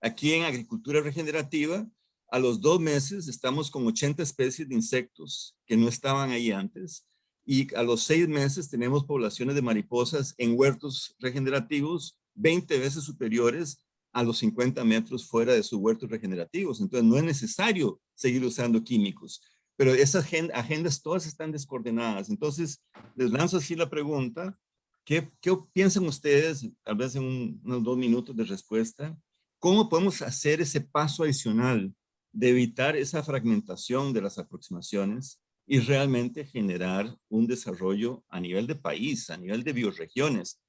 Aquí en agricultura regenerativa, a los dos meses estamos con 80 especies de insectos que no estaban ahí antes y a los seis meses tenemos poblaciones de mariposas en huertos regenerativos 20 veces superiores a los 50 metros fuera de sus huertos regenerativos. Entonces no es necesario seguir usando químicos pero esas agendas todas están descoordinadas. Entonces, les lanzo así la pregunta, ¿qué, qué piensan ustedes, tal vez en unos dos minutos de respuesta? ¿Cómo podemos hacer ese paso adicional de evitar esa fragmentación de las aproximaciones y realmente generar un desarrollo a nivel de país, a nivel de bioregiones?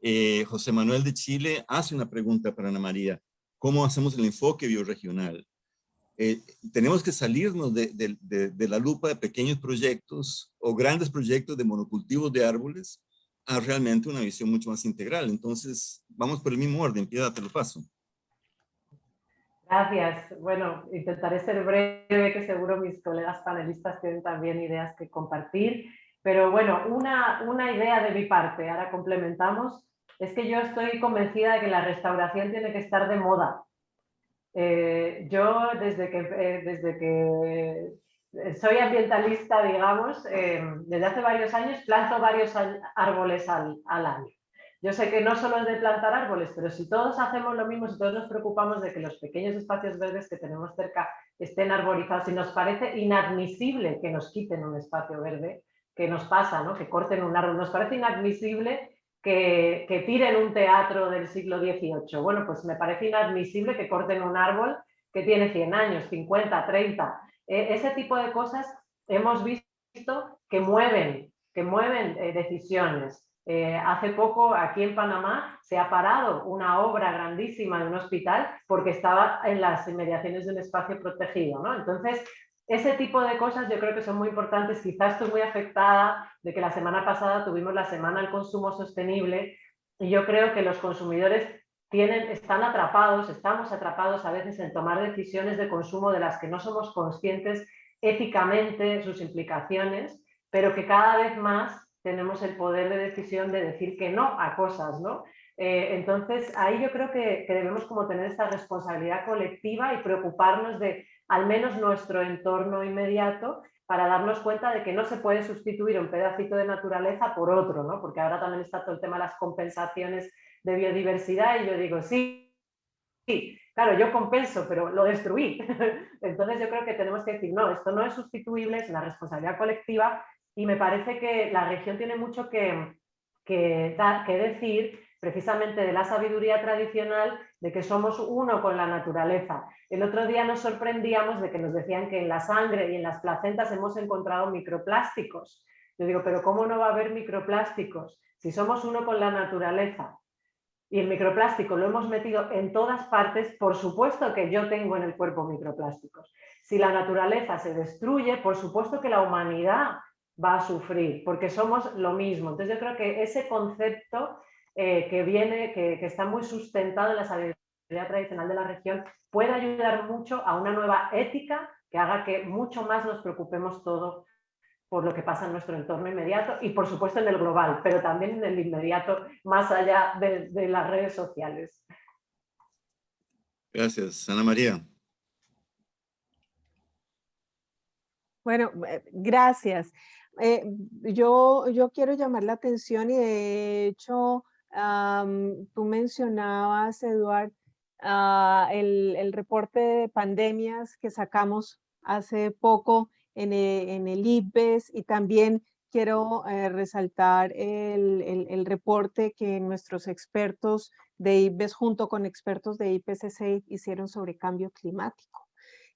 Eh, José Manuel de Chile hace una pregunta para Ana María. ¿Cómo hacemos el enfoque bioregional? Eh, tenemos que salirnos de, de, la lupa de pequeños proyectos o grandes proyectos de monocultivos de árboles a realmente una visión mucho más integral. Entonces, vamos por el mismo orden. Piedad, te lo paso. Gracias. Bueno, intentaré ser breve, que seguro mis colegas panelistas tienen también ideas que compartir. Pero bueno, una, una idea de mi parte, ahora complementamos, es que yo estoy convencida de que la restauración tiene que estar de moda eh, yo desde que, eh, desde que soy ambientalista, digamos, desde hace varios años planto varios árboles al, año. Yo sé que no solo es de plantar árboles, pero si todos hacemos lo mismo, si todos nos preocupamos de que los pequeños espacios verdes que tenemos cerca estén arborizados, y nos parece inadmisible que nos quiten un espacio verde, que nos pasa, ¿no? que corten un árbol, nos parece inadmisible que, tiren un teatro del siglo XVIII. Bueno, pues me parece inadmisible que corten un árbol que tiene 100 años, 50, 30. E, ese tipo de cosas hemos visto que mueven, que mueven eh, decisiones. Eh, hace poco aquí en Panamá se ha parado una obra grandísima de un hospital porque estaba en las inmediaciones de un espacio protegido. ¿no? Entonces, ese tipo de cosas yo creo que son muy importantes. Quizás estoy muy afectada de que la semana pasada tuvimos la Semana del Consumo Sostenible y yo creo que los consumidores están atrapados, estamos atrapados a veces en tomar decisiones de consumo de las que no somos conscientes éticamente sus implicaciones, pero que cada vez más tenemos el poder de decisión de decir que no a cosas, ¿no? Eh, entonces, ahí yo creo que, debemos como tener esta responsabilidad colectiva y preocuparnos de al menos nuestro entorno inmediato para darnos cuenta de que no se puede sustituir un pedacito de naturaleza por otro, ¿no? porque ahora también está todo el tema de las compensaciones de biodiversidad y yo digo, sí, sí, claro, yo compenso, pero lo destruí. Entonces yo creo que tenemos que decir, no, esto no es sustituible, es una responsabilidad colectiva y me parece que la región tiene mucho que, que, decir precisamente de la sabiduría tradicional de que somos uno con la naturaleza. El otro día nos sorprendíamos de que nos decían que en la sangre y en las placentas hemos encontrado microplásticos. Yo digo, pero ¿cómo no va a haber microplásticos? Si somos uno con la naturaleza y el microplástico lo hemos metido en todas partes, por supuesto que yo tengo en el cuerpo microplásticos. Si la naturaleza se destruye, por supuesto que la humanidad va a sufrir, porque somos lo mismo. Entonces yo creo que ese concepto eh, que viene, que, está muy sustentado en la sabiduría tradicional de la región, puede ayudar mucho a una nueva ética que haga que mucho más nos preocupemos todo por lo que pasa en nuestro entorno inmediato y por supuesto en el global, pero también en el inmediato, más allá de, de las redes sociales. Gracias. Ana María. Bueno, eh, gracias. Eh, yo, yo quiero llamar la atención y de hecho tú mencionabas, Eduard, ah, el, reporte de pandemias que sacamos hace poco en e, el, IPES y también quiero eh, resaltar el, el, reporte que nuestros expertos de IPES junto con expertos de IPCC hicieron sobre cambio climático.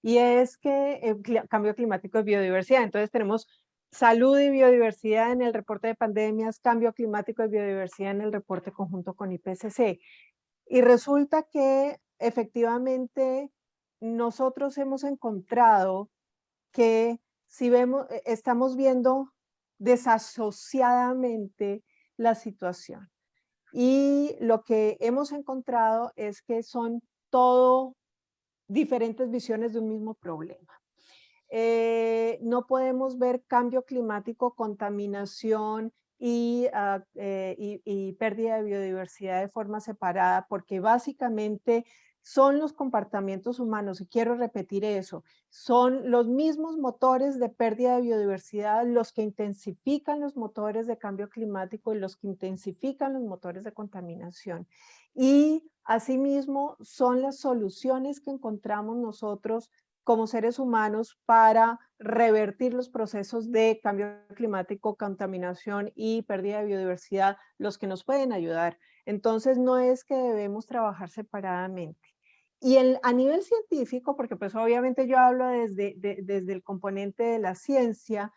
Y es que el eh, cambio climático es biodiversidad. Entonces tenemos Salud y biodiversidad en el reporte de pandemias, cambio climático y biodiversidad en el reporte conjunto con IPCC. Y resulta que efectivamente nosotros hemos encontrado que si vemos, e, estamos viendo desasociadamente la situación. Y lo que hemos encontrado es que son todo diferentes visiones de un mismo problema. Eh, no podemos ver cambio climático, contaminación ah, eh, y, y pérdida de biodiversidad de forma separada, porque básicamente son los comportamientos humanos, y quiero repetir eso, son los mismos motores de pérdida de biodiversidad los que intensifican los motores de cambio climático y los que intensifican los motores de contaminación. Y asimismo son las soluciones que encontramos nosotros como seres humanos para revertir los procesos de cambio climático, contaminación y pérdida de biodiversidad, los que nos pueden ayudar. Entonces no es que debemos trabajar separadamente. Y a nivel científico, porque pues obviamente yo hablo desde, el componente de la ciencia,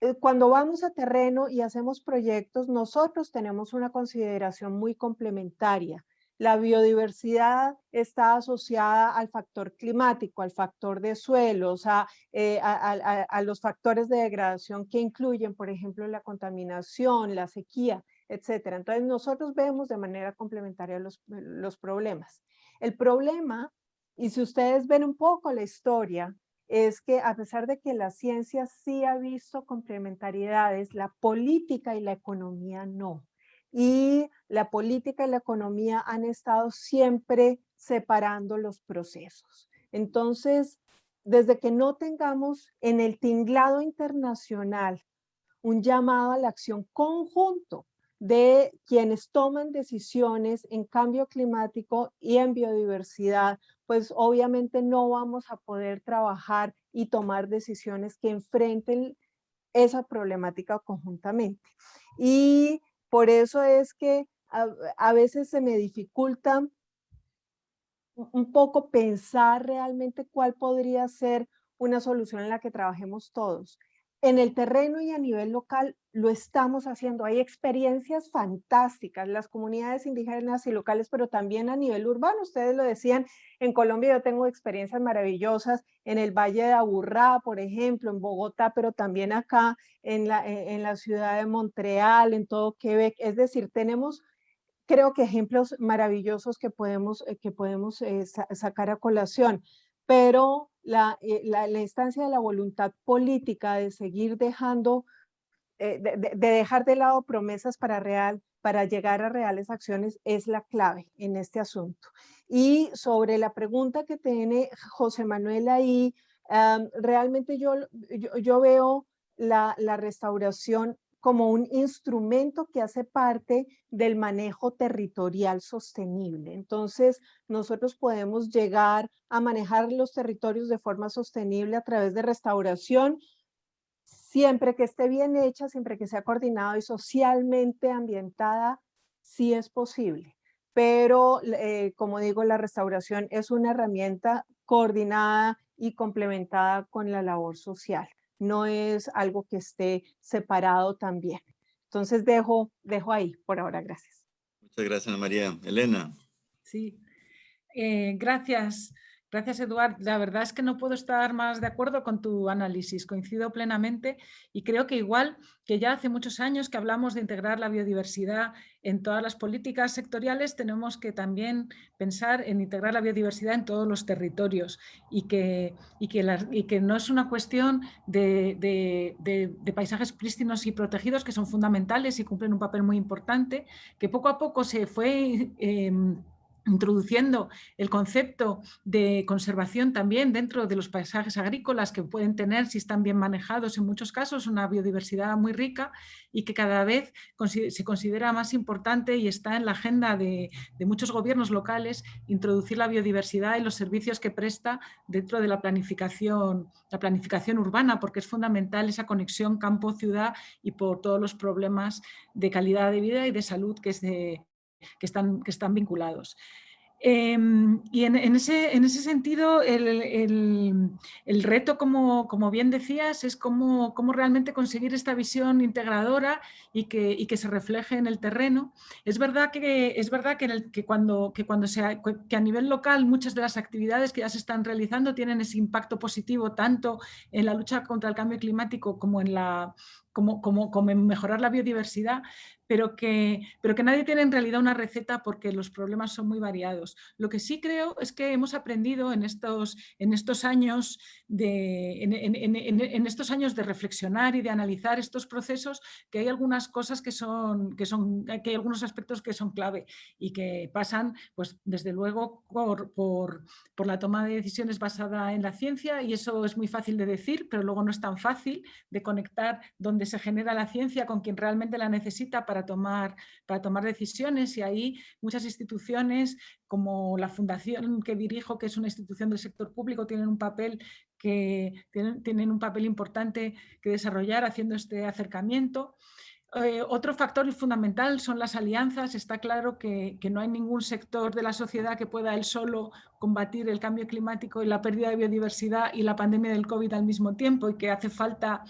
eh, cuando vamos a terreno y hacemos proyectos, nosotros tenemos una consideración muy complementaria. La biodiversidad está asociada al factor climático, al factor de suelos, a, eh, a, los factores de degradación que incluyen, por ejemplo, la contaminación, la sequía, etcétera. Entonces, nosotros vemos de manera complementaria los, los problemas. El problema, y si ustedes ven un poco la historia, es que a pesar de que la ciencia sí ha visto complementariedades, la política y la economía no. Y la política y la economía han estado siempre separando los procesos. Entonces, desde que no tengamos en el tinglado internacional un llamado a la acción conjunto de quienes toman decisiones en cambio climático y en biodiversidad, pues obviamente no vamos a poder trabajar y tomar decisiones que enfrenten esa problemática conjuntamente. Y por eso es que a, veces se me dificulta un poco pensar realmente cuál podría ser una solución en la que trabajemos todos en el terreno y a nivel local lo estamos haciendo. Hay experiencias fantásticas, las comunidades indígenas y locales, pero también a nivel urbano. Ustedes lo decían, en Colombia yo tengo experiencias maravillosas en el Valle de Aburrá, por ejemplo, en Bogotá, pero también acá en la, e, en la ciudad de Montreal, en todo Quebec. Es decir, tenemos creo que ejemplos maravillosos que podemos, eh, que podemos eh, sacar a colación pero eh, la, la, instancia de la voluntad política de seguir dejando, eh, de, dejar de lado promesas para real, para llegar a reales acciones es la clave en este asunto. Y sobre la pregunta que tiene José Manuel ahí, realmente yo, yo, veo la, la, restauración como un instrumento que hace parte del manejo territorial sostenible. Entonces, nosotros podemos llegar a manejar los territorios de forma sostenible a través de restauración, siempre que esté bien hecha, siempre que sea coordinado y socialmente ambientada, sí es posible. Pero, eh, como digo, la restauración es una herramienta coordinada y complementada con la labor social no es algo que esté separado también. Entonces dejo, dejo ahí por ahora, gracias. Muchas gracias, María. Elena. Sí, eh, gracias. Gracias, Eduard. La verdad es que no puedo estar más de acuerdo con tu análisis, coincido plenamente y creo que igual que ya hace muchos años que hablamos de integrar la biodiversidad en todas las políticas sectoriales, tenemos que también pensar en integrar la biodiversidad en todos los territorios y que, no es una cuestión de, paisajes prístinos y protegidos que son fundamentales y cumplen un papel muy importante, que poco a poco se fue... Em, introduciendo el concepto de conservación también dentro de los paisajes agrícolas que pueden tener, si están bien manejados en muchos casos, una biodiversidad muy rica y que cada vez se considera más importante y está en la agenda de, muchos gobiernos locales introducir la biodiversidad y los servicios que presta dentro de la planificación, la planificación urbana, porque es fundamental esa conexión campo-ciudad y por todos los problemas de calidad de vida y de salud que es de, que están, que están vinculados. Em, y en, ese, en, ese, sentido, el, el, reto, como, como, bien decías, es cómo, cómo, realmente conseguir esta visión integradora y que, y que, se refleje en el terreno. Es verdad que, es verdad que, el, que cuando, que, cuando sea, que a nivel local muchas de las actividades que ya se están realizando tienen ese impacto positivo tanto en la lucha contra el cambio climático como en la, como, como, como mejorar la biodiversidad, pero que, pero que nadie tiene en realidad una receta porque los problemas son muy variados. Lo que sí creo es que hemos aprendido en estos, en estos, años, de, en, estos años de reflexionar y de analizar estos procesos que hay algunas cosas que son, que son, que hay algunos aspectos que son clave y que pasan, pues desde luego, por, por, por la toma de decisiones basada en la ciencia y eso es muy fácil de decir, pero luego no es tan fácil de conectar donde se genera la ciencia con quien realmente la necesita para tomar, para tomar decisiones y ahí muchas instituciones como la fundación que dirijo, que es una institución del sector público, tienen un papel que tienen, tienen un papel importante que desarrollar haciendo este acercamiento. Eh, otro factor fundamental son las alianzas. Está claro que, que, no hay ningún sector de la sociedad que pueda él solo combatir el cambio climático y la pérdida de biodiversidad y la pandemia del COVID al mismo tiempo y que hace falta,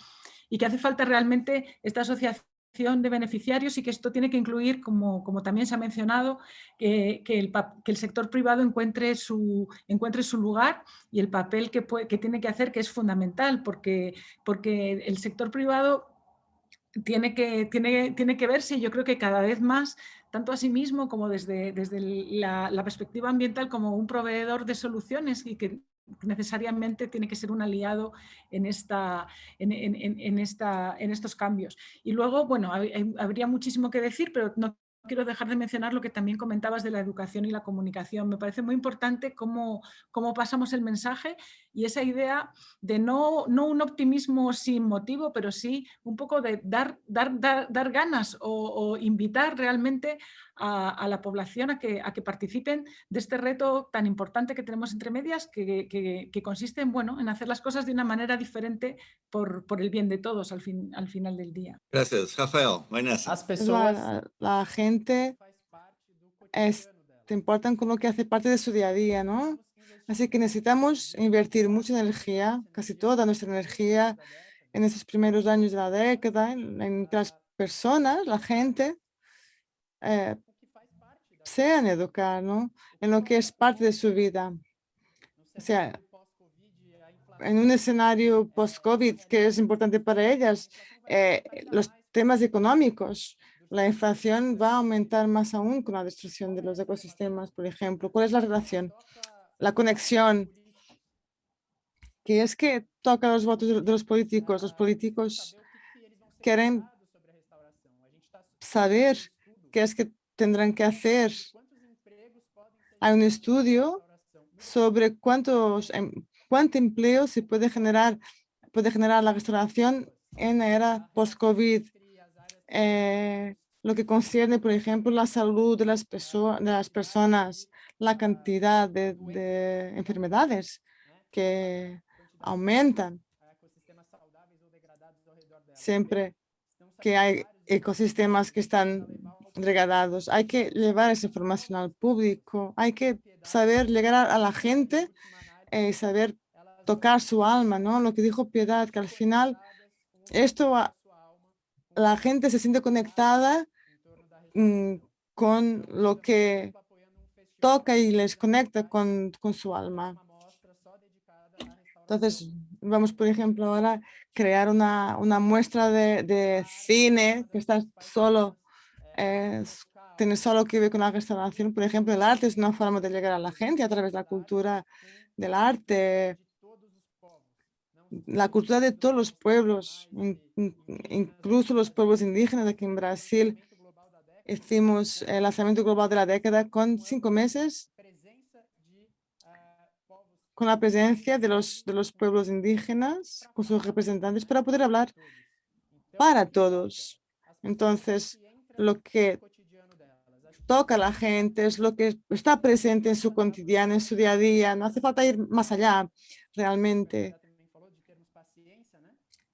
y que hace falta realmente esta asociación de beneficiarios y que esto tiene que incluir, como, como también se ha mencionado, que, el, que, el, sector privado encuentre su, encuentre su lugar y el papel que, que, tiene que hacer, que es fundamental, porque, porque el sector privado tiene que, tiene, tiene que verse, yo creo que cada vez más, tanto a sí mismo como desde, desde la, la perspectiva ambiental, como un proveedor de soluciones y que necesariamente tiene que ser un aliado en, esta, en, esta, en estos cambios. Y luego, bueno, habría muchísimo que decir, pero no quiero dejar de mencionar lo que también comentabas de la educación y la comunicación. Me parece muy importante cómo, cómo pasamos el mensaje y esa idea de no, no un optimismo sin motivo, pero sí un poco de dar, dar, dar, ganas o, invitar realmente a, la población a que, a que participen de este reto tan importante que tenemos entre medias, que, que, consiste en, bueno, en hacer las cosas de una manera diferente por, por el bien de todos al, fin, al final del día. Gracias, Rafael. Buenas. La, la gente es, te importan con lo que hace parte de su día a día, ¿no? Así que necesitamos invertir mucha energía, casi toda nuestra energía, en estos primeros años de la década, en, que las personas, la gente, eh, sean educar, ¿no? En lo que es parte de su vida. O sea, en un escenario post-COVID que es importante para ellas, eh, los temas económicos, la inflación va a aumentar más aún con la destrucción de los ecosistemas, por ejemplo. ¿Cuál es la relación? la conexión, que es que toca los votos de los políticos. Los políticos quieren saber qué es que tendrán que hacer. Hay un estudio sobre cuántos, em, cuánto empleo se puede generar, puede generar la restauración en la era post-COVID. Eh, lo que concierne, por ejemplo, la salud de las, de las personas, la cantidad de, enfermedades que aumentan siempre que hay ecosistemas que están degradados. Hay que llevar esa información al público, hay que saber llegar a la gente y eh, saber tocar su alma, ¿no? Lo que dijo Piedad, que al final esto, la gente se siente conectada mm, con lo que toca y les conecta con, con su alma. Entonces, vamos, por ejemplo, ahora crear una, una muestra de, de, cine que está solo, eh, tiene solo que ver con la restauración. Por ejemplo, el arte es una forma de llegar a la gente a través de la cultura del arte, la cultura de todos los pueblos, incluso los pueblos indígenas aquí en Brasil, Hicimos el lanzamiento global de la década con cinco meses con la presencia de los, de los pueblos indígenas, con sus representantes, para poder hablar para todos. Entonces, lo que toca a la gente es lo que está presente en su cotidiano, en su día a día. No hace falta ir más allá, realmente.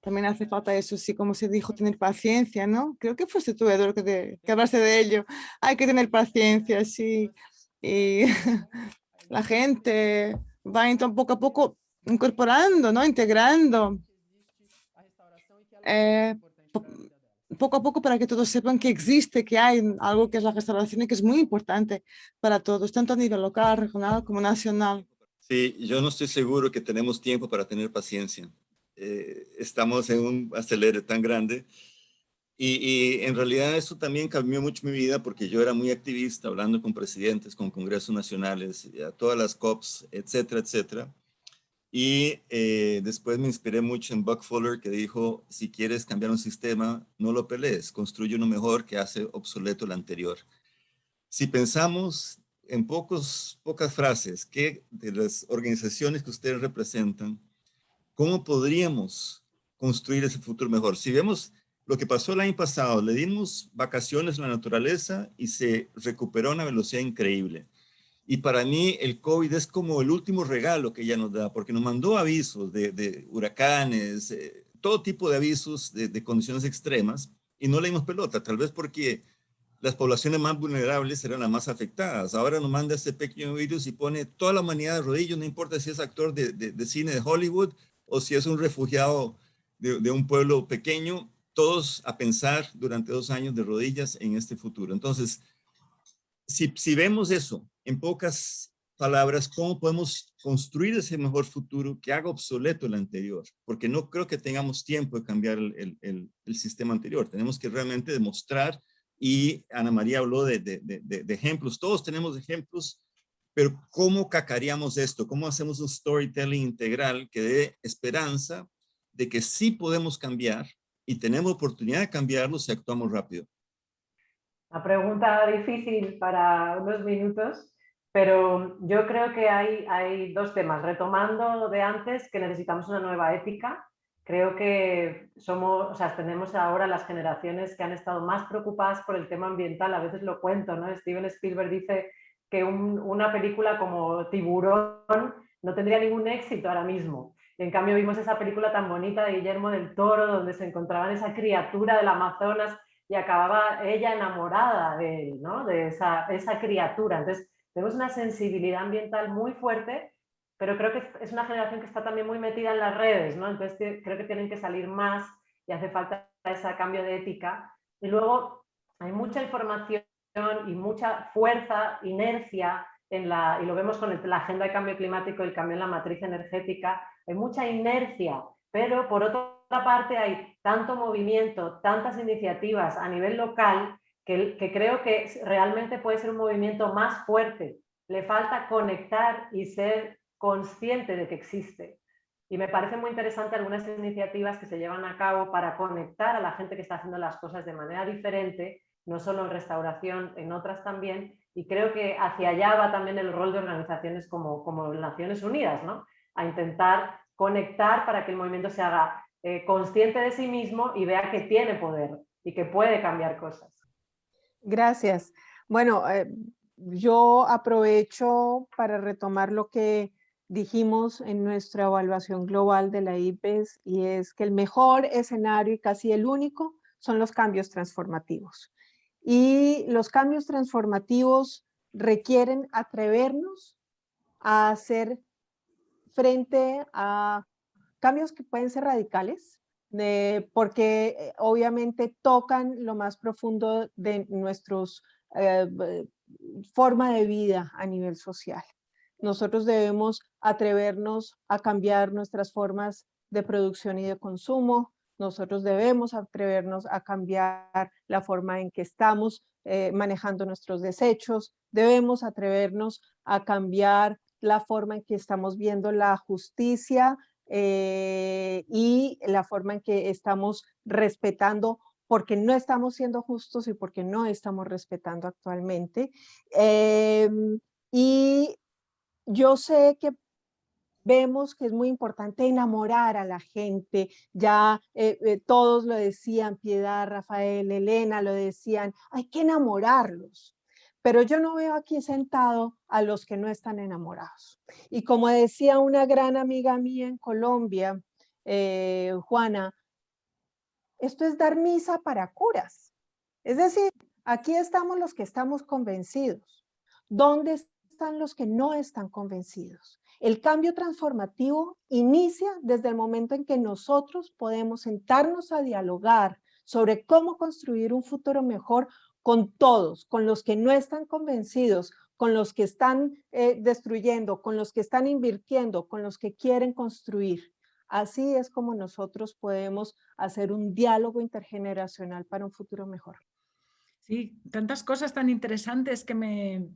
También hace falta eso, sí, como se dijo, tener paciencia, ¿no? Creo que fuiste tú, Eduardo, que, que hablaste de ello. Hay que tener paciencia, sí. Y la gente va entonces poco a poco incorporando, ¿no? Integrando. Eh, poco a poco para que todos sepan que existe, que hay algo que es la restauración y que es muy importante para todos, tanto a nivel local, regional como nacional. Sí, yo no estoy seguro que tenemos tiempo para tener paciencia. eh, estamos en un acelere tan grande. Y, y, en realidad eso también cambió mucho mi vida porque yo era muy activista, hablando con presidentes, con congresos nacionales, a todas las COPs, etcétera, etcétera. Y eh, después me inspiré mucho en Buck Fuller que dijo, si quieres cambiar un sistema, no lo pelees, construye uno mejor que hace obsoleto el anterior. Si pensamos en pocos, pocas frases que de las organizaciones que ustedes representan, ¿cómo podríamos construir ese futuro mejor? Si vemos lo que pasó el año pasado, le dimos vacaciones a la naturaleza y se recuperó a una velocidad increíble. Y para mí el COVID es como el último regalo que ella nos da, porque nos mandó avisos de, huracanes, eh, todo tipo de avisos de, condiciones extremas, y no le dimos pelota, tal vez porque las poblaciones más vulnerables eran las más afectadas. Ahora nos manda ese pequeño virus y pone toda la humanidad de rodillos, no importa si es actor de, cine de Hollywood o si es un refugiado de, un pueblo pequeño, todos a pensar durante dos años de rodillas en este futuro. Entonces, si, si vemos eso, en pocas palabras, cómo podemos construir ese mejor futuro que haga obsoleto el anterior, porque no creo que tengamos tiempo de cambiar el, el, el sistema anterior. Tenemos que realmente demostrar, y Ana María habló de, de, de, ejemplos, todos tenemos ejemplos, pero ¿cómo cacareamos esto? ¿Cómo hacemos un storytelling integral que dé esperanza de que sí podemos cambiar y tenemos oportunidad de cambiarlo si actuamos rápido? Una pregunta difícil para unos minutos, pero yo creo que hay, dos temas. Retomando de antes que necesitamos una nueva ética, creo que somos, o sea, tenemos ahora las generaciones que han estado más preocupadas por el tema ambiental, a veces lo cuento, ¿no? Steven Spielberg dice que una película como Tiburón no tendría ningún éxito ahora mismo. en cambio vimos esa película tan bonita de Guillermo del Toro, donde se encontraban esa criatura del Amazonas y acababa ella enamorada de él, ¿no? de esa, esa criatura. Entonces, tenemos una sensibilidad ambiental muy fuerte, pero creo que es una generación que está también muy metida en las redes, ¿no? Entonces creo que tienen que salir más y hace falta ese cambio de ética. Y luego hay mucha información y mucha fuerza, inercia, en la, y lo vemos con la agenda de cambio climático y el cambio en la matriz energética, hay mucha inercia, pero por otra parte hay tanto movimiento, tantas iniciativas a nivel local que, creo que realmente puede ser un movimiento más fuerte. Le falta conectar y ser consciente de que existe. Y me parece muy interesante algunas iniciativas que se llevan a cabo para conectar a la gente que está haciendo las cosas de manera diferente, no solo en restauración, en otras también, y creo que hacia allá va también el rol de organizaciones como, como Naciones Unidas, ¿no? a intentar conectar para que el movimiento se haga eh, consciente de sí mismo y vea que tiene poder y que puede cambiar cosas. Gracias. Bueno, eh, yo aprovecho para retomar lo que dijimos en nuestra evaluación global de la IPES y es que el mejor escenario y casi el único son los cambios transformativos. Y los cambios transformativos requieren atrevernos a hacer frente a cambios que pueden ser radicales, porque eh, obviamente tocan lo más profundo de nuestros eh, forma de vida a nivel social. Nosotros debemos atrevernos a cambiar nuestras formas de producción y de consumo. Nosotros debemos atrevernos a cambiar la forma en que estamos eh, manejando nuestros desechos. Debemos atrevernos a cambiar la forma en que estamos viendo la justicia eh, y la forma en que estamos respetando porque no estamos siendo justos y porque no estamos respetando actualmente. Em, y yo sé que vemos que es muy importante enamorar a la gente, ya eh, eh, todos lo decían, Piedad, Rafael, Elena lo decían, hay que enamorarlos. Pero yo no veo aquí sentado a los que no están enamorados. Y como decía una gran amiga mía en Colombia, eh, Juana, esto es dar misa para curas. Es decir, aquí estamos los que estamos convencidos. ¿Dónde están los que no están convencidos? El cambio transformativo inicia desde el momento en que nosotros podemos sentarnos a dialogar sobre cómo construir un futuro mejor con todos, con los que no están convencidos, con los que están eh, destruyendo, con los que están invirtiendo, con los que quieren construir. Así es como nosotros podemos hacer un diálogo intergeneracional para un futuro mejor. Sí, tantas cosas tan interesantes que me,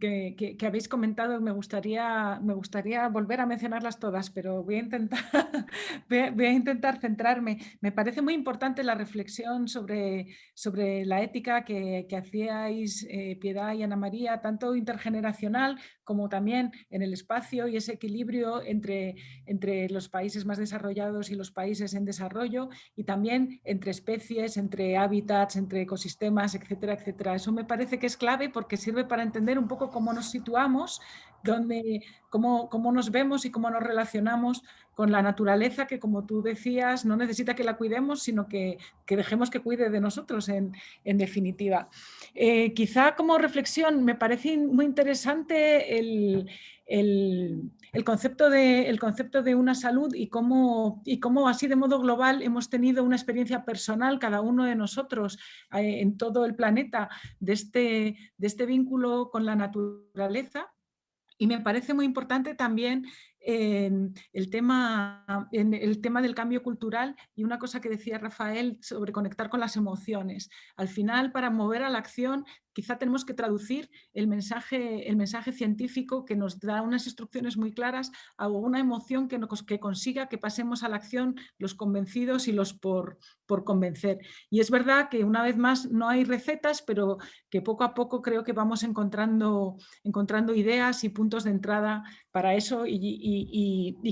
que, habéis comentado, me gustaría, me gustaría volver a mencionarlas todas, pero voy a, intentar, voy a, intentar centrarme. Me parece muy importante la reflexión sobre, sobre la ética que, hacíais eh, Piedad y Ana María, tanto intergeneracional como también en el espacio y ese equilibrio entre, entre los países más desarrollados y los países en desarrollo y también entre especies, entre hábitats, entre ecosistemas, etcétera, etcétera. Eso me parece que es clave porque sirve para entender un poco cómo nos situamos, dónde, cómo, cómo nos vemos y cómo nos relacionamos con la naturaleza que, como tú decías, no necesita que la cuidemos, sino que, que dejemos que cuide de nosotros en, en definitiva. Eh, quizá como reflexión me parece muy interesante el, el, el, concepto de, el concepto de una salud y cómo, y cómo así de modo global hemos tenido una experiencia personal, cada uno de nosotros eh, en todo el planeta, de este, de este vínculo con la naturaleza. Y me parece muy importante también en el, tema, en el tema del cambio cultural y una cosa que decía Rafael sobre conectar con las emociones. Al final, para mover a la acción, quizá tenemos que traducir el mensaje, el mensaje científico que nos da unas instrucciones muy claras a una emoción que, nos, que consiga que pasemos a la acción los convencidos y los por, por convencer. Y es verdad que una vez más no hay recetas, pero que poco a poco creo que vamos encontrando, encontrando ideas y puntos de entrada para eso y,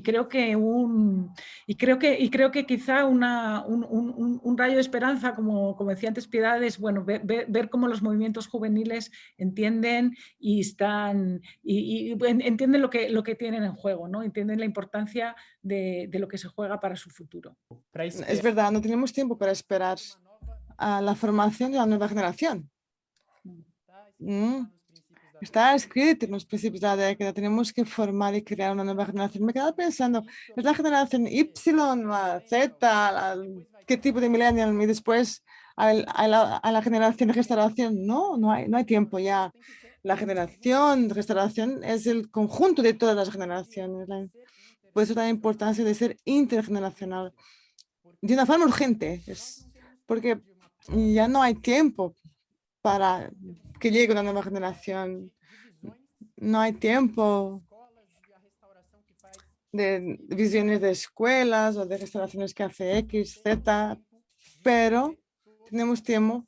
creo que un y creo que y creo que quizá una, un, rayo de esperanza como, como decía antes Piedad es bueno ver, ver, cómo los movimientos juveniles entienden y están y, entienden lo que lo que tienen en juego no entienden la importancia de, lo que se juega para su futuro. Es verdad no tenemos tiempo para esperar a la formación de la nueva generación. Mm. Está escrito en los principios de la década, tenemos que formar y crear una nueva generación. Me quedaba pensando, ¿es la generación Y, la Z, qué tipo de millennial? Y después a la, generación de restauración. No, no hay, no hay tiempo ya. La generación de restauración es el conjunto de todas las generaciones. Por eso la importancia de ser intergeneracional de una forma urgente, es porque ya no hay tiempo para que llegue una nueva generación. No hay tiempo de visiones de escuelas o de restauraciones que hace X, Z, pero tenemos tiempo,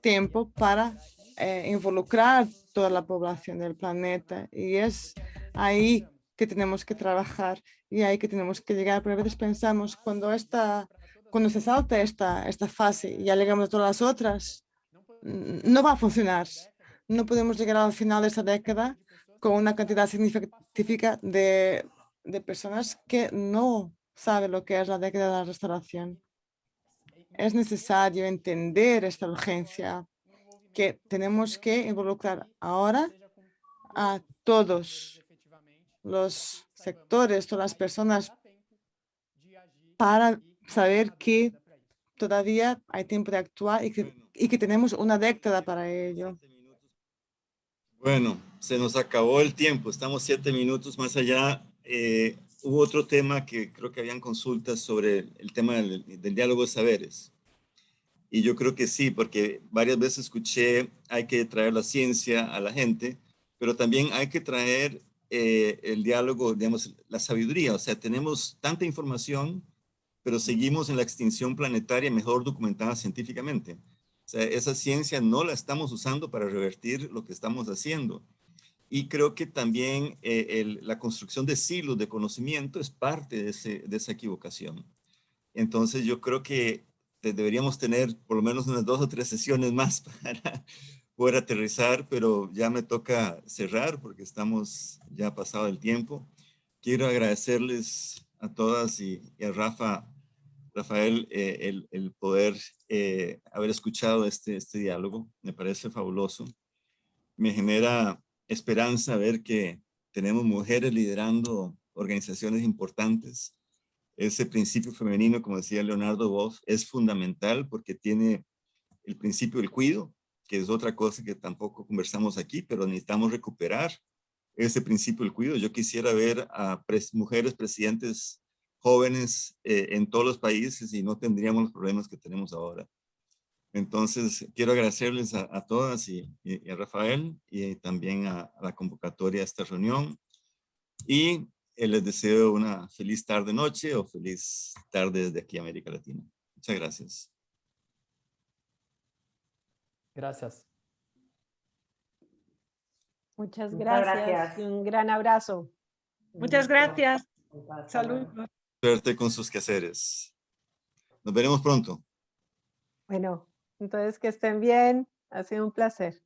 tiempo para eh, involucrar toda la población del planeta y es ahí que tenemos que trabajar y ahí que tenemos que llegar. Pero a veces pensamos cuando, esta, cuando se salta esta, esta fase y ya llegamos a todas las otras, no va a funcionar. No podemos llegar al final de esta década con una cantidad significativa de, de personas que no saben lo que es la década de la restauración. Es necesario entender esta urgencia que tenemos que involucrar ahora a todos los sectores, todas las personas para saber que todavía hay tiempo de actuar y que y que tenemos una década para ello. Bueno, se nos acabó el tiempo, estamos siete minutos más allá. Eh, hubo otro tema que creo que habían consultas sobre el tema del, diálogo de saberes. Y yo creo que sí, porque varias veces escuché, hay que traer la ciencia a la gente, pero también hay que traer eh, el diálogo, digamos, la sabiduría. O sea, tenemos tanta información, pero seguimos en la extinción planetaria mejor documentada científicamente esa ciencia no la estamos usando para revertir lo que estamos haciendo. Y creo que también eh, la construcción de silos de conocimiento es parte de, esa equivocación. Entonces yo creo que deberíamos tener por lo menos unas dos o tres sesiones más para poder aterrizar, pero ya me toca cerrar porque estamos ya pasado el tiempo. Quiero agradecerles a todas y a Rafa Rafael, eh, el, poder eh, haber escuchado este, este diálogo. Me parece fabuloso. Me genera esperanza ver que tenemos mujeres liderando organizaciones importantes. Ese principio femenino, como decía Leonardo Wolf, es fundamental porque tiene el principio del cuido, que es otra cosa que tampoco conversamos aquí, pero necesitamos recuperar ese principio del cuido. Yo quisiera ver a mujeres presidentes jóvenes eh, en todos los países y no tendríamos los problemas que tenemos ahora. Entonces, quiero agradecerles a, todas y, a Rafael y también a, la convocatoria a esta reunión. Y eh, les deseo una feliz tarde-noche o feliz tarde desde aquí América Latina. Muchas gracias. Gracias. Muchas gracias. un gran abrazo. Muchas gracias. Saludos. Suerte con sus quehaceres. Nos veremos pronto. Bueno, entonces que estén bien. Ha sido un placer.